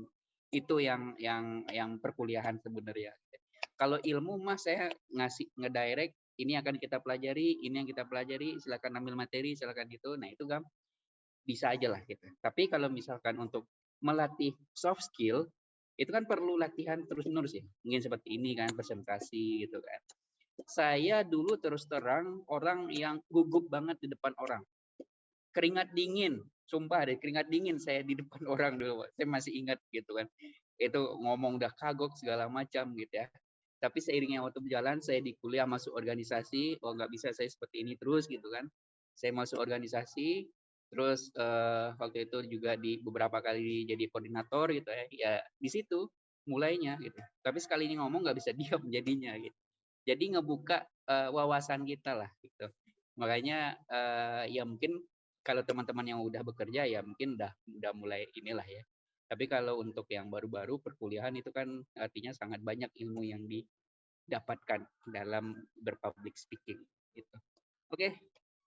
Itu yang yang yang perkuliahan sebenarnya. Kalau ilmu mah saya ngasih ngedirect ini akan kita pelajari, ini yang kita pelajari, silakan ambil materi, silakan itu. Nah, itu kan bisa aja lah gitu. Tapi kalau misalkan untuk melatih soft skill itu kan perlu latihan terus-menerus ya. Mungkin seperti ini kan presentasi gitu kan. Saya dulu terus terang orang yang gugup banget di depan orang. Keringat dingin, sumpah deh keringat dingin saya di depan orang dulu. Saya masih ingat gitu kan. Itu ngomong udah kagok segala macam gitu ya. Tapi seiringnya waktu berjalan saya di kuliah masuk organisasi, oh nggak bisa saya seperti ini terus gitu kan. Saya masuk organisasi, terus eh, waktu itu juga di beberapa kali jadi koordinator gitu ya ya di situ mulainya gitu tapi sekali ini ngomong nggak bisa diam jadinya gitu jadi ngebuka eh, wawasan kita lah gitu makanya eh, ya mungkin kalau teman-teman yang udah bekerja ya mungkin udah udah mulai inilah ya tapi kalau untuk yang baru-baru perkuliahan itu kan artinya sangat banyak ilmu yang didapatkan dalam berpublic speaking gitu oke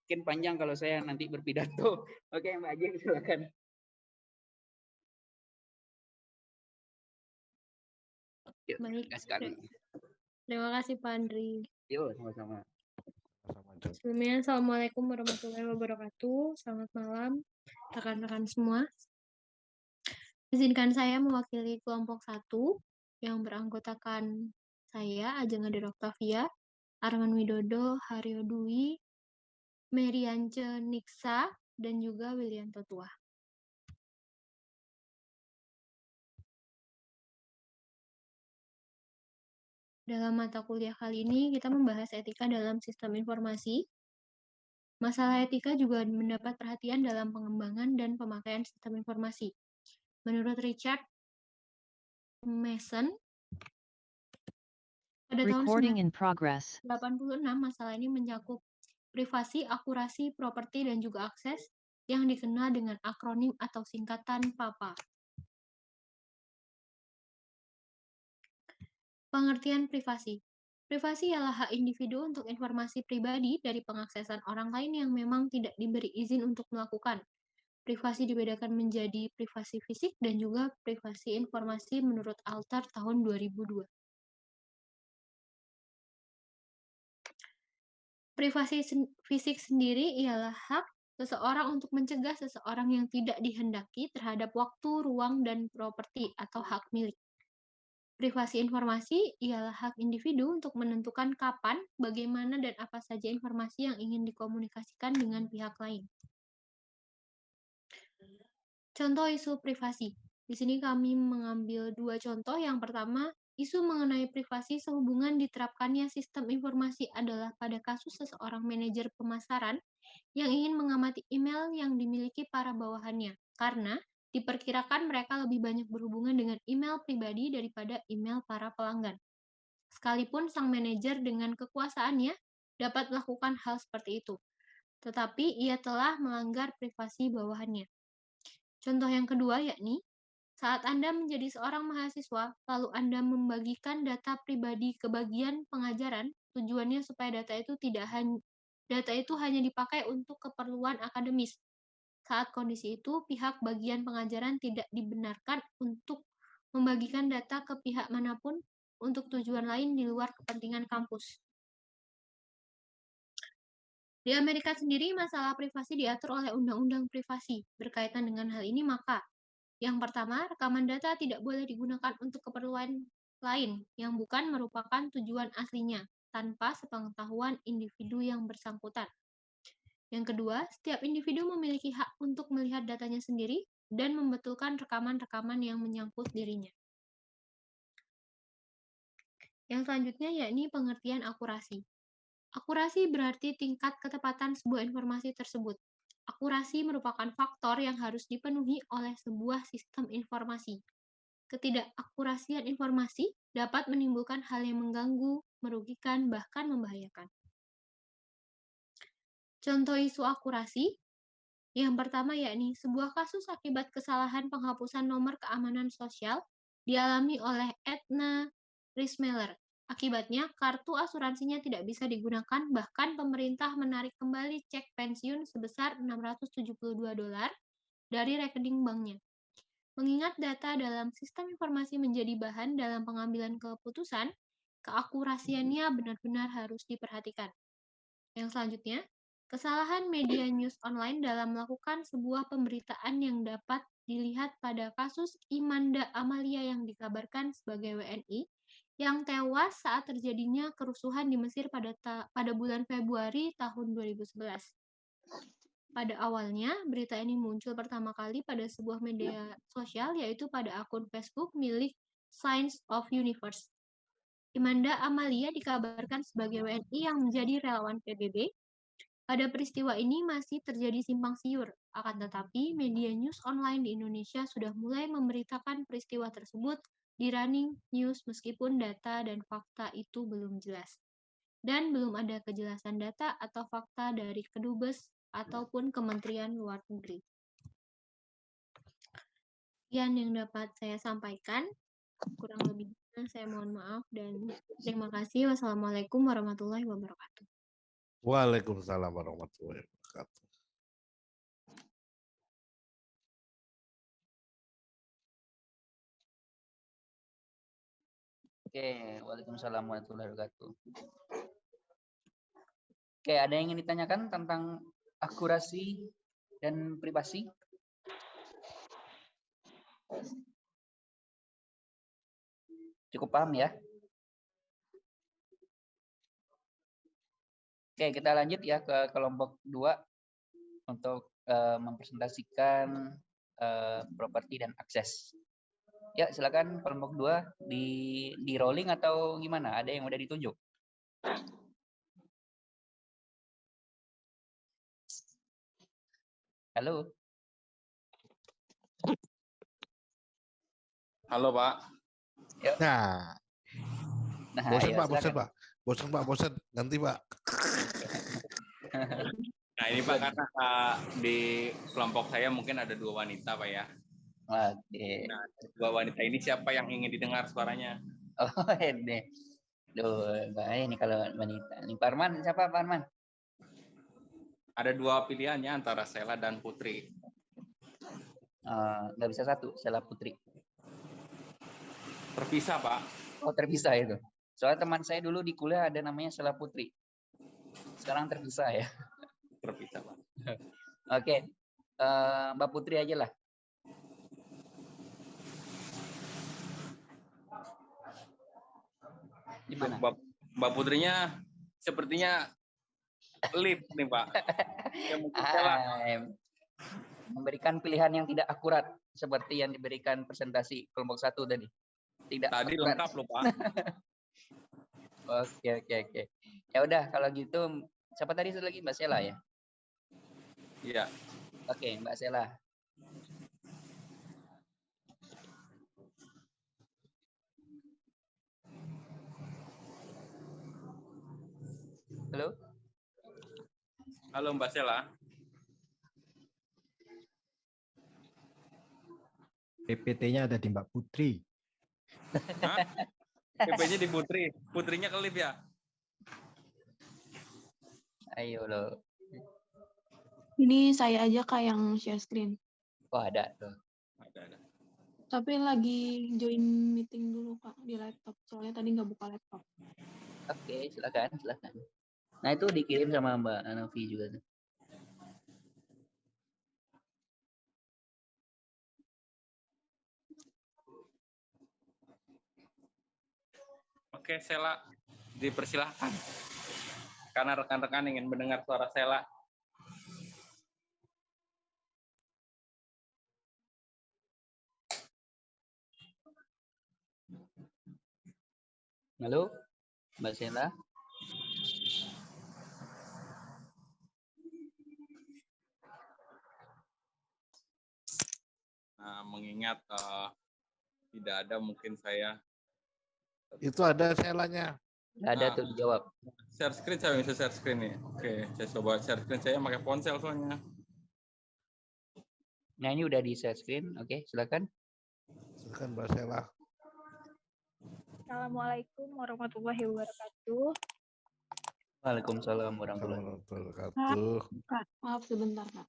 mungkin panjang kalau saya nanti berpidato. Oke, Mbak Ajeng silakan. Baik. Terima kasih Pak Andri. Yuk, sama-sama. Aja. Sebelumnya, Assalamualaikum warahmatullahi wabarakatuh. Selamat malam, rekan-rekan semua. Izinkan saya mewakili kelompok satu yang beranggotakan saya, Ajeng Adir Octavia, Arman Widodo, Haryo Dwi, Meriance Niksa, dan juga William Totua. Dalam mata kuliah kali ini, kita membahas etika dalam sistem informasi. Masalah etika juga mendapat perhatian dalam pengembangan dan pemakaian sistem informasi. Menurut Richard Mason, pada tahun Recording in progress. 86 masalah ini mencakup privasi, akurasi, properti, dan juga akses yang dikenal dengan akronim atau singkatan PAPA. Pengertian privasi. Privasi ialah hak individu untuk informasi pribadi dari pengaksesan orang lain yang memang tidak diberi izin untuk melakukan. Privasi dibedakan menjadi privasi fisik dan juga privasi informasi menurut Altar tahun 2002. Privasi sen- fisik sendiri ialah hak seseorang untuk mencegah seseorang yang tidak dihendaki terhadap waktu, ruang, dan properti atau hak milik. Privasi informasi ialah hak individu untuk menentukan kapan, bagaimana, dan apa saja informasi yang ingin dikomunikasikan dengan pihak lain. Contoh isu privasi. Di sini kami mengambil dua contoh. Yang pertama, isu mengenai privasi sehubungan diterapkannya sistem informasi adalah pada kasus seseorang manajer pemasaran yang ingin mengamati email yang dimiliki para bawahannya, karena diperkirakan mereka lebih banyak berhubungan dengan email pribadi daripada email para pelanggan. Sekalipun sang manajer dengan kekuasaannya dapat melakukan hal seperti itu, tetapi ia telah melanggar privasi bawahannya. Contoh yang kedua yakni saat Anda menjadi seorang mahasiswa, lalu Anda membagikan data pribadi ke bagian pengajaran, tujuannya supaya data itu tidak hanya data itu hanya dipakai untuk keperluan akademis. Saat kondisi itu, pihak bagian pengajaran tidak dibenarkan untuk membagikan data ke pihak mana pun untuk tujuan lain di luar kepentingan kampus. Di Amerika sendiri, masalah privasi diatur oleh Undang-Undang Privasi. Berkaitan dengan hal ini, maka yang pertama, rekaman data tidak boleh digunakan untuk keperluan lain yang bukan merupakan tujuan aslinya tanpa sepengetahuan individu yang bersangkutan. Yang kedua, setiap individu memiliki hak untuk melihat datanya sendiri dan membetulkan rekaman-rekaman yang menyangkut dirinya. Yang selanjutnya yakni pengertian akurasi. Akurasi berarti tingkat ketepatan sebuah informasi tersebut. Akurasi merupakan faktor yang harus dipenuhi oleh sebuah sistem informasi. Ketidakakurasian informasi dapat menimbulkan hal yang mengganggu, merugikan, bahkan membahayakan. Contoh isu akurasi yang pertama yakni sebuah kasus akibat kesalahan penghapusan nomor keamanan sosial dialami oleh Edna Rismeller. Akibatnya, kartu asuransinya tidak bisa digunakan, bahkan pemerintah menarik kembali cek pensiun sebesar 672 dolar dari rekening banknya. Mengingat data dalam sistem informasi menjadi bahan dalam pengambilan keputusan, keakurasiannya benar-benar harus diperhatikan. Yang selanjutnya, kesalahan media news online dalam melakukan sebuah pemberitaan yang dapat dilihat pada kasus Imanda Amalia yang dikabarkan sebagai WNI yang tewas saat terjadinya kerusuhan di Mesir pada pada bulan Februari tahun 2011. Pada awalnya, berita ini muncul pertama kali pada sebuah media sosial, yaitu pada akun Facebook milik Science of Universe. Imanda Amalia dikabarkan sebagai WNI yang menjadi relawan PBB. Pada peristiwa ini masih terjadi simpang siur, akan tetapi media news online di Indonesia sudah mulai memberitakan peristiwa tersebut di running news meskipun data dan fakta itu belum jelas. Dan belum ada kejelasan data atau fakta dari Kedubes ataupun Kementerian Luar Negeri. Sekian yang dapat saya sampaikan. Kurang lebihnya saya mohon maaf dan terima kasih. Wassalamualaikum warahmatullahi wabarakatuh. Waalaikumsalam warahmatullahi wabarakatuh. Oke, Waalaikumsalam warahmatullahi wabarakatuh. Oke, ada yang ingin ditanyakan tentang akurasi dan privasi? Cukup paham ya? Oke, kita lanjut ya ke kelompok dua untuk uh, mempresentasikan uh, properti dan akses. Ya, silakan kelompok dua di di rolling atau gimana? Ada yang udah ditunjuk? Halo. Halo, Pak. Yuk. Nah, Nah, bosan ayo, Pak, bosan. Pak. Bosan Pak, bosan. Ganti Pak. Nah, ini Pak karena uh, di kelompok saya mungkin ada dua wanita, Pak ya. Oke. Nah, dua wanita ini siapa yang ingin didengar suaranya? Oh, ini. Duh, baik ini kalau wanita. Ini Parman, siapa Parman? Ada dua pilihannya antara Sela dan Putri. Eh, nggak bisa satu, Sela Putri. Terpisah, Pak. Oh, terpisah itu. Soalnya teman saya dulu di kuliah ada namanya Sela Putri. Sekarang terpisah ya. Terpisah, Pak. Oke. Eh, Mbak Putri aja lah. Gimana? Mbak, Mbak Putrinya sepertinya lift nih, Pak. Memberikan pilihan yang tidak akurat seperti yang diberikan presentasi kelompok satu tadi. Tidak Tadi akurat. lengkap loh, Pak. Oke oke oke. Ya udah kalau gitu siapa tadi satu lagi Mbak Sela ya? Iya. Oke Mbak Sela. Halo. Halo, Mbak Sela. PPT-nya ada di Mbak Putri. Hah? PP-nya di Putri. Putrinya ke lift ya? Ayo lo. Ini saya aja kak yang share screen. Oh ada tuh. Ada, ada. Tapi lagi join meeting dulu kak di laptop. Soalnya tadi nggak buka laptop. Oke silakan silakan. Nah itu dikirim sama Mbak Novi juga tuh. Oke, Sela, dipersilahkan. Karena rekan-rekan ingin mendengar suara Sela. Halo, Mbak Sela. Nah, mengingat eh, tidak ada mungkin saya Itu ada selanya. Nggak ada Nah. tuh dijawab. share screen saya bisa share screen nih. Oke, saya coba share screen saya pakai ponsel soalnya. Nah ini udah di share screen. Oke, silakan. Silakan Mbak Sela. Assalamualaikum warahmatullahi wabarakatuh. Waalaikumsalam warahmatullahi Assalamualaikum warahmatullahi wabarakatuh. Kak, maaf sebentar, Kak.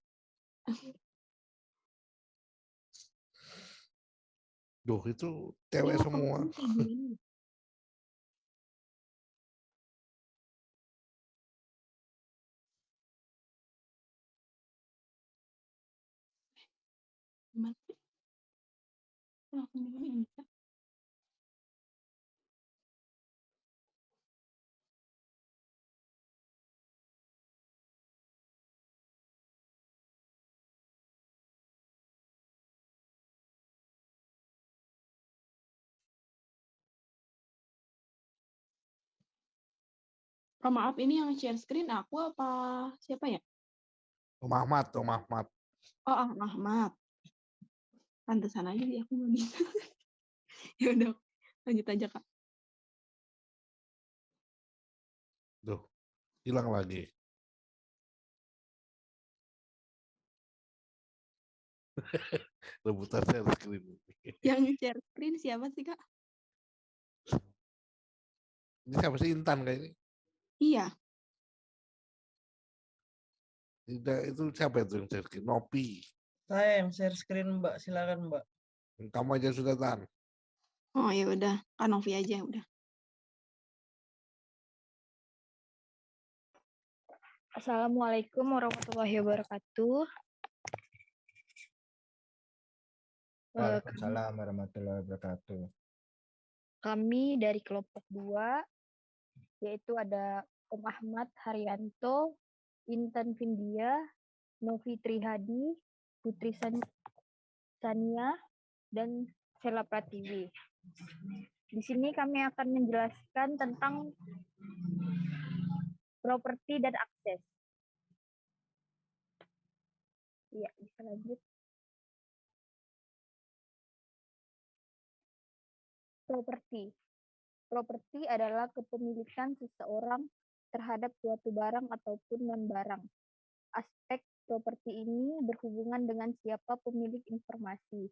Duh, itu cewek Ini semua. Oh, maaf, ini yang share screen aku apa siapa ya? Om Ahmad, Om Ahmad. Oh, ah, Ahmad. Pantesan aja sih aku nggak bisa. ya udah, lanjut aja kak. Duh, hilang lagi. Rebutan share screen. Yang share screen siapa sih kak? Ini siapa sih Intan kayaknya? Iya, Tidak, itu siapa itu yang share screen? Nopi. Saya yang share screen Mbak, silakan Mbak. Kamu aja sudah tan. oh ya udah, Kak Novi aja udah. Assalamualaikum warahmatullahi wabarakatuh. Waalaikumsalam warahmatullahi wabarakatuh. kami dari kelompok 2 yaitu ada Om Ahmad Haryanto, Intan Vindia, Novi Trihadi, Putri San- Sania, dan Sela Pratiwi. Di sini kami akan menjelaskan tentang properti dan akses. Iya, bisa lanjut. Properti. Properti adalah kepemilikan seseorang terhadap suatu barang ataupun non-barang. Aspek properti ini berhubungan dengan siapa pemilik informasi,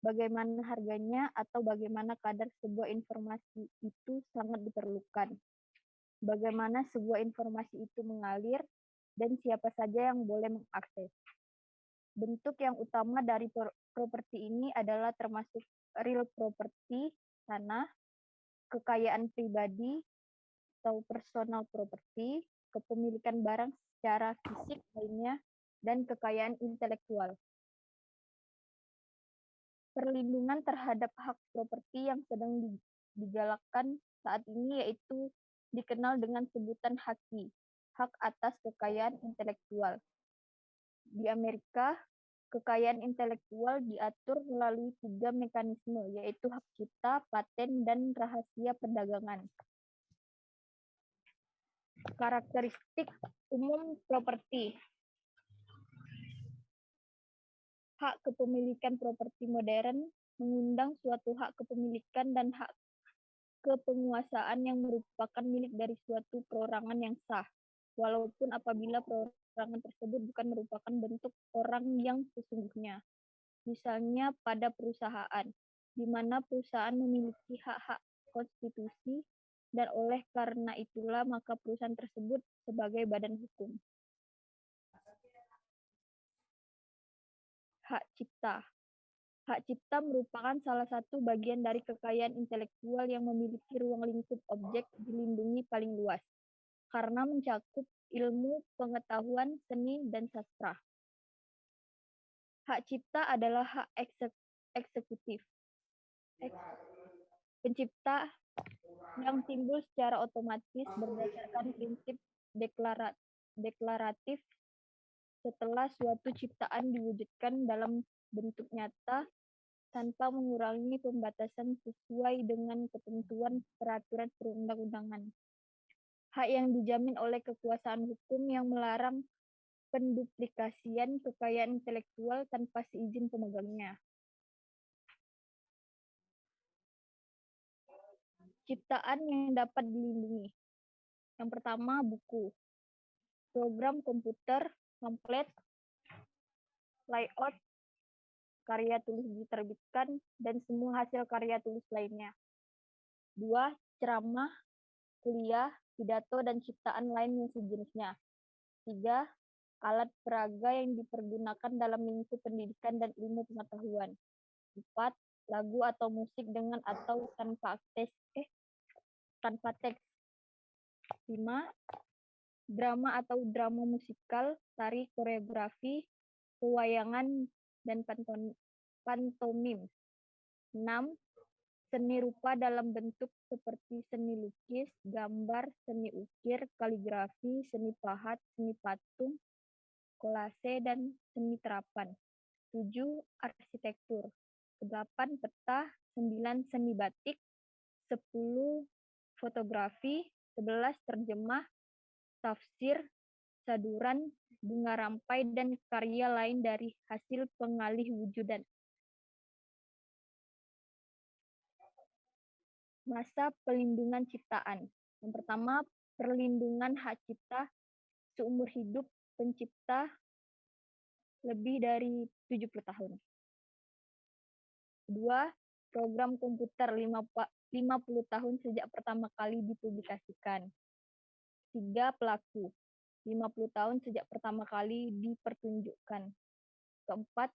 bagaimana harganya, atau bagaimana kadar sebuah informasi itu sangat diperlukan. Bagaimana sebuah informasi itu mengalir, dan siapa saja yang boleh mengakses. Bentuk yang utama dari pro- properti ini adalah termasuk real property, tanah, kekayaan pribadi atau personal property, kepemilikan barang secara fisik lainnya, dan kekayaan intelektual. Perlindungan terhadap hak properti yang sedang di- digalakkan saat ini yaitu dikenal dengan sebutan HAKI, hak atas kekayaan intelektual. Di Amerika, kekayaan intelektual diatur melalui tiga mekanisme, yaitu hak cipta, paten, dan rahasia perdagangan. Karakteristik umum properti. Hak kepemilikan properti modern mengundang suatu hak kepemilikan dan hak kepenguasaan yang merupakan milik dari suatu perorangan yang sah, walaupun apabila perorangan tersebut bukan merupakan bentuk orang yang sesungguhnya. Misalnya pada perusahaan, di mana perusahaan memiliki hak-hak konstitusi dan oleh karena itulah maka perusahaan tersebut sebagai badan hukum. Hak cipta. Hak cipta merupakan salah satu bagian dari kekayaan intelektual yang memiliki ruang lingkup objek dilindungi paling luas, karena mencakup ilmu, pengetahuan, seni, dan sastra. Hak cipta adalah hak eksek- eksekutif. Ek- Pencipta yang timbul secara otomatis berdasarkan prinsip deklara- deklaratif setelah suatu ciptaan diwujudkan dalam bentuk nyata tanpa mengurangi pembatasan sesuai dengan ketentuan peraturan perundang-undangan. Hak yang dijamin oleh kekuasaan hukum yang melarang penduplikasian kekayaan intelektual tanpa seizin pemegangnya. Ciptaan yang dapat dilindungi. Yang pertama, buku. Program komputer, pamflet, layout, karya tulis diterbitkan, dan semua hasil karya tulis lainnya. Dua, ceramah, kuliah, pidato, dan ciptaan lain yang sejenisnya. Tiga, alat peraga yang dipergunakan dalam lingkup pendidikan dan ilmu pengetahuan. Empat, lagu atau musik dengan atau tanpa akses eh tanpa teks. Lima, drama atau drama musikal, tari, koreografi, pewayangan, dan pantomim. Enam, seni rupa dalam bentuk seperti seni lukis, gambar, seni ukir, kaligrafi, seni pahat, seni patung, kolase, dan seni terapan. Tujuh, arsitektur. Delapan, peta. Sembilan, seni batik. Sepuluh, fotografi. Sebelas, terjemah, tafsir, saduran, bunga rampai, dan karya lain dari hasil pengalih wujudan. Masa pelindungan ciptaan. Yang pertama, perlindungan hak cipta seumur hidup pencipta lebih dari 70 tahun. Kedua, program komputer 50 tahun sejak pertama kali dipublikasikan. Tiga, pelaku 50 tahun sejak pertama kali dipertunjukkan. Keempat,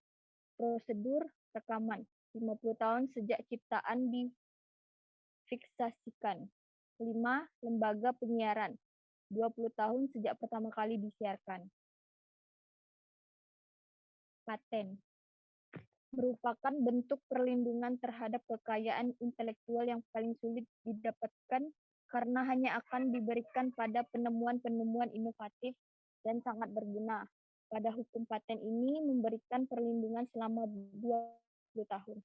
prosedur rekaman 50 tahun sejak ciptaan difiksasikan. Lima, lembaga penyiaran 20 tahun sejak pertama kali disiarkan. Paten merupakan bentuk perlindungan terhadap kekayaan intelektual yang paling sulit didapatkan karena hanya akan diberikan pada penemuan-penemuan inovatif dan sangat berguna. Pada hukum paten ini memberikan perlindungan selama 20 tahun.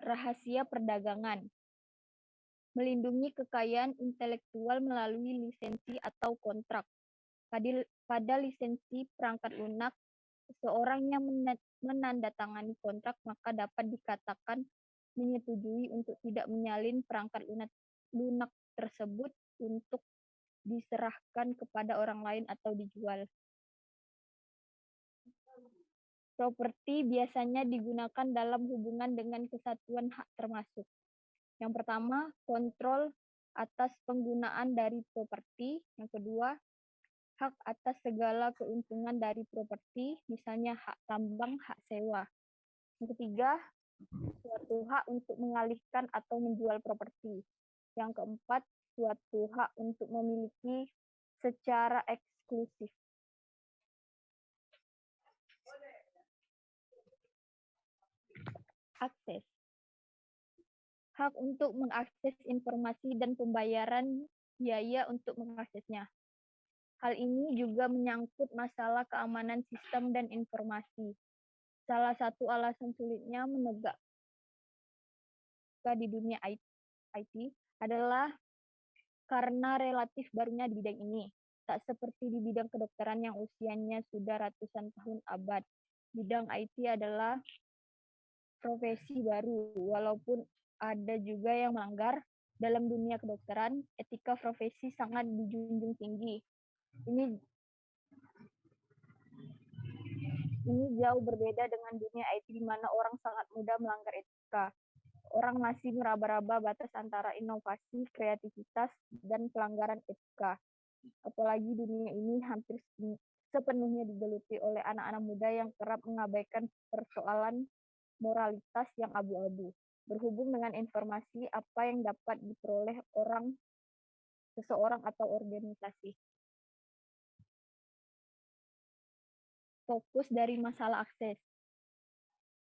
Rahasia perdagangan melindungi kekayaan intelektual melalui lisensi atau kontrak. Pada lisensi perangkat lunak, seseorang yang menandatangani kontrak maka dapat dikatakan menyetujui untuk tidak menyalin perangkat lunak, lunak tersebut untuk diserahkan kepada orang lain atau dijual. Properti biasanya digunakan dalam hubungan dengan kesatuan hak termasuk. Yang pertama, kontrol atas penggunaan dari properti. Yang kedua, hak atas segala keuntungan dari properti, misalnya hak tambang, hak sewa. Yang ketiga, suatu hak untuk mengalihkan atau menjual properti. Yang keempat, suatu hak untuk memiliki secara eksklusif. Akses hak untuk mengakses informasi dan pembayaran biaya untuk mengaksesnya. Hal ini juga menyangkut masalah keamanan sistem dan informasi. Salah satu alasan sulitnya menegak di dunia IT adalah karena relatif barunya di bidang ini. Tak seperti di bidang kedokteran yang usianya sudah ratusan tahun abad. Bidang IT adalah profesi baru, walaupun ada juga yang melanggar. Dalam dunia kedokteran, etika profesi sangat dijunjung tinggi. Ini ini jauh berbeda dengan dunia IT di mana orang sangat mudah melanggar etika. Orang masih meraba-raba batas antara inovasi, kreativitas, dan pelanggaran etika. Apalagi dunia ini hampir sepenuhnya digeluti oleh anak-anak muda yang kerap mengabaikan persoalan moralitas yang abu-abu berhubung dengan informasi apa yang dapat diperoleh orang, seseorang atau organisasi. Fokus dari masalah akses.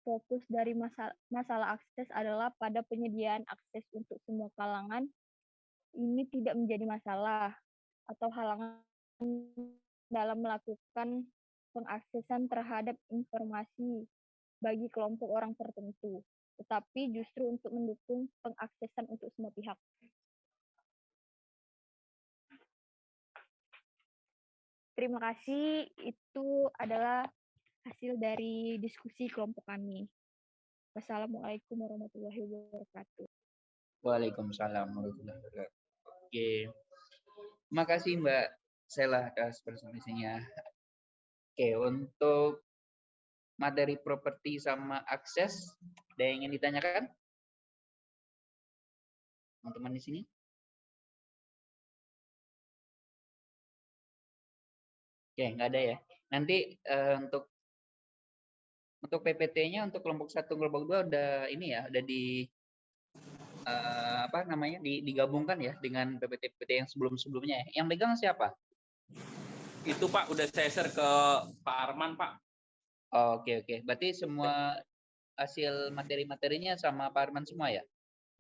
fokus dari masalah, masalah akses adalah pada penyediaan akses untuk semua kalangan. Ini tidak menjadi masalah atau halangan dalam melakukan pengaksesan terhadap informasi bagi kelompok orang tertentu, tetapi justru untuk mendukung pengaksesan untuk semua pihak. Terima kasih. Itu adalah hasil dari diskusi kelompok kami. Wassalamualaikum warahmatullahi wabarakatuh. Waalaikumsalam warahmatullahi wabarakatuh. Oke. Terima kasih Mbak Sela atas presentasinya. Oke, untuk materi properti sama akses, ada yang ingin ditanyakan? Teman-teman di sini? Oke, nggak ada ya. Nanti eh, untuk untuk PPT-nya untuk kelompok satu kelompok dua udah ini ya, udah di eh, apa namanya di- digabungkan ya dengan PPT-PPT yang sebelum-sebelumnya. ya. Yang megang siapa? Itu Pak udah saya share ke Pak Arman Pak. Oh, Oke oke, berarti semua hasil materi-materinya sama Pak Arman semua ya?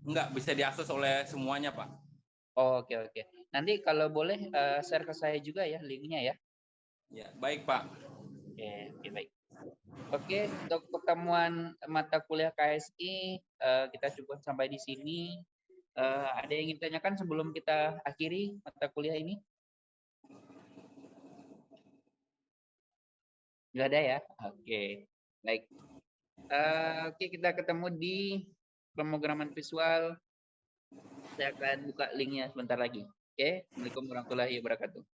Enggak bisa diakses oleh semuanya Pak. Oh, Oke oke. Nanti kalau boleh eh, share ke saya juga ya linknya ya. Ya, baik Pak. Oke, baik. Oke, untuk pertemuan mata kuliah KSI eh, kita cukup sampai di sini. Eh, ada yang ingin ditanyakan sebelum kita akhiri mata kuliah ini? Nggak ada ya? Oke, baik. Eh, oke, kita ketemu di pemrograman visual. Saya akan buka linknya sebentar lagi. Oke, Assalamualaikum warahmatullahi wabarakatuh.